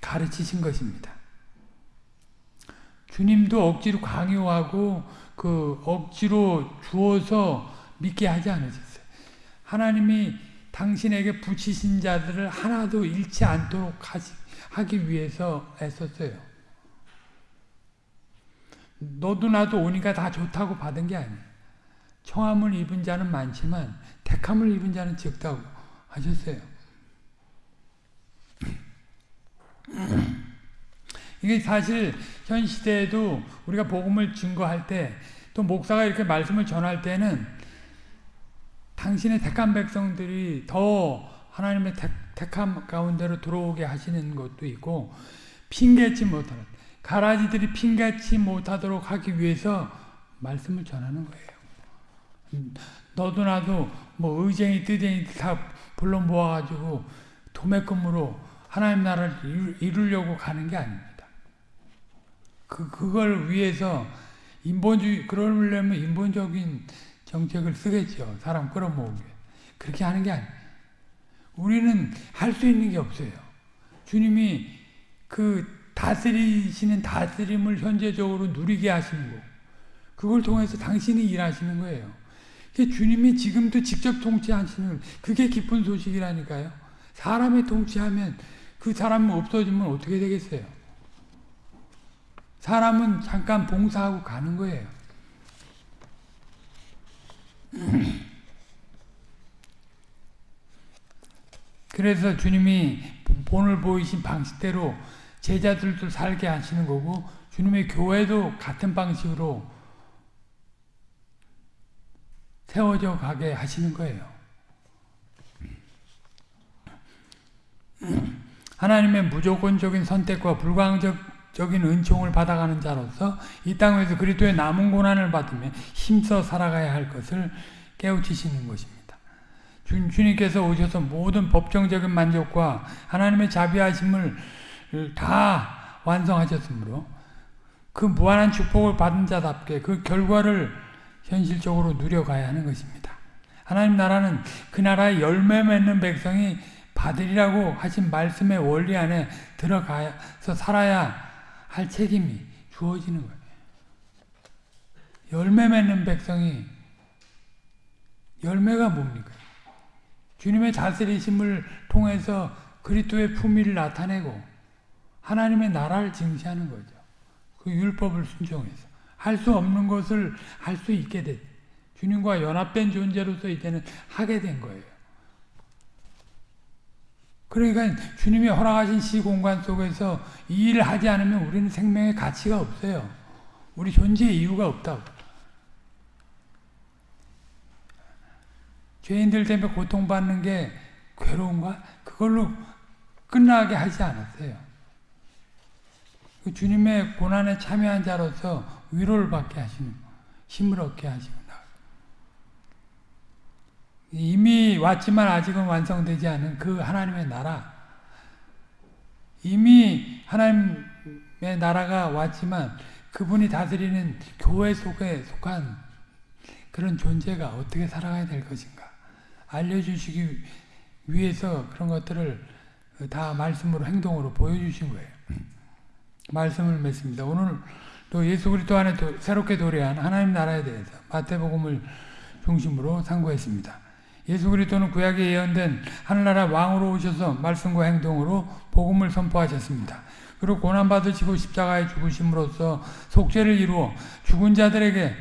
가르치신 것입니다. 주님도 억지로 강요하고 그 억지로 주어서 믿게 하지 않으셨어요. 하나님이 당신에게 붙이신 자들을 하나도 잃지 않도록 하기 위해서 애썼어요. 너도 나도 오니까 다 좋다고 받은 게 아니에요. 청함을 입은 자는 많지만 택함을 입은 자는 적다고 하셨어요. 이게 사실 현 시대에도 우리가 복음을 증거할 때 또 목사가 이렇게 말씀을 전할 때는 당신의 택한 백성들이 더 하나님의 택, 택함 가운데로 들어오게 하시는 것도 있고 핑계치 못하는 가라지들이 핑계치 못하도록 하기 위해서 말씀을 전하는 거예요. 너도 나도 뭐 의쟁이 뜨쟁이 다 불러 모아가지고 도매금으로 하나님 나라를 이루려고 가는 게 아닙니다. 그, 그걸 위해서 인본주의, 그러려면 인본적인 정책을 쓰겠죠. 사람 끌어모으게. 그렇게 하는 게 아니에요. 우리는 할 수 있는 게 없어요. 주님이 그 다스리시는 다스림을 현재적으로 누리게 하시는 거. 그걸 통해서 당신이 일하시는 거예요. 주님이 지금도 직접 통치하시는 그게 기쁜 소식이라니까요. 사람이 통치하면 그 사람 없어지면 어떻게 되겠어요? 사람은 잠깐 봉사하고 가는 거예요. 그래서 주님이 본을 보이신 방식대로 제자들도 살게 하시는 거고 주님의 교회도 같은 방식으로 세워져 가게 하시는 거예요. 하나님의 무조건적인 선택과 불광적인 은총을 받아가는 자로서 이 땅에서 그리스도의 남은 고난을 받으며 힘써 살아가야 할 것을 깨우치시는 것입니다. 주, 주님께서 오셔서 모든 법정적인 만족과 하나님의 자비하심을 다 완성하셨으므로 그 무한한 축복을 받은 자답게 그 결과를 현실적으로 누려가야 하는 것입니다. 하나님 나라는 그 나라의 열매 맺는 백성이 받으리라고 하신 말씀의 원리 안에 들어가서 살아야 할 책임이 주어지는 거예요. 열매 맺는 백성이 열매가 뭡니까? 주님의 다스리심을 통해서 그리스도의 품위를 나타내고 하나님의 나라를 증시하는 거죠. 그 율법을 순종해서 할 수 없는 것을 할 수 있게 됐. 주님과 연합된 존재로서 이제는 하게 된 거예요. 그러니까 주님이 허락하신 시공간 속에서 이 일을 하지 않으면 우리는 생명의 가치가 없어요. 우리 존재의 이유가 없다고. 죄인들 때문에 고통받는 게 괴로운가? 그걸로 끝나게 하지 않았어요. 그 주님의 고난에 참여한 자로서 위로를 받게 하시는 힘을 얻게 하시고 이미 왔지만 아직은 완성되지 않은 그 하나님의 나라 이미 하나님의 나라가 왔지만 그분이 다스리는 교회 속에 속한 그런 존재가 어떻게 살아가야 될 것인가 알려주시기 위해서 그런 것들을 다 말씀으로 행동으로 보여주신 거예요. 말씀을 맺습니다. 오늘 또 예수 그리스도 안에 도, 새롭게 도래한 하나님 나라에 대해서 마태복음을 중심으로 상고했습니다. 예수 그리스도는 구약에 예언된 하늘나라 왕으로 오셔서 말씀과 행동으로 복음을 선포하셨습니다. 그리고 고난받으시고 십자가에 죽으심으로써 속죄를 이루어 죽은 자들에게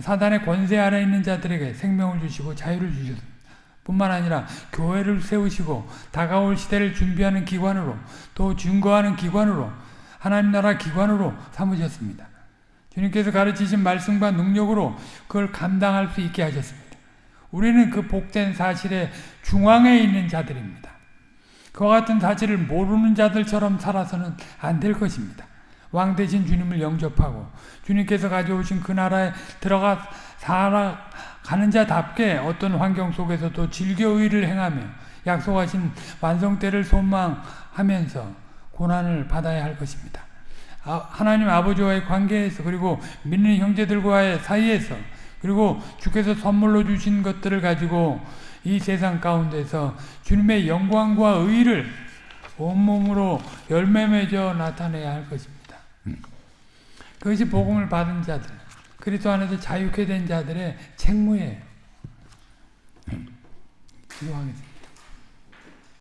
사단의 권세 아래 있는 자들에게 생명을 주시고 자유를 주셨습니다. 뿐만 아니라 교회를 세우시고 다가올 시대를 준비하는 기관으로 또 증거하는 기관으로 하나님 나라 기관으로 삼으셨습니다. 주님께서 가르치신 말씀과 능력으로 그걸 감당할 수 있게 하셨습니다. 우리는 그 복된 사실의 중앙에 있는 자들입니다. 그와 같은 사실을 모르는 자들처럼 살아서는 안 될 것입니다. 왕 대신 주님을 영접하고 주님께서 가져오신 그 나라에 들어가 살아가는 자답게 어떤 환경 속에서도 즐겨 의를 행하며 약속하신 완성때를 소망하면서 고난을 받아야 할 것입니다. 아, 하나님 아버지와의 관계에서 그리고 믿는 형제들과의 사이에서 그리고 주께서 선물로 주신 것들을 가지고 이 세상 가운데서 주님의 영광과 의를 온몸으로 열매 맺어 나타내야 할 것입니다. 그것이 복음을 받은 자들, 그리스도 안에서 자유케 된 자들의 책무예요. 기도하겠습니다.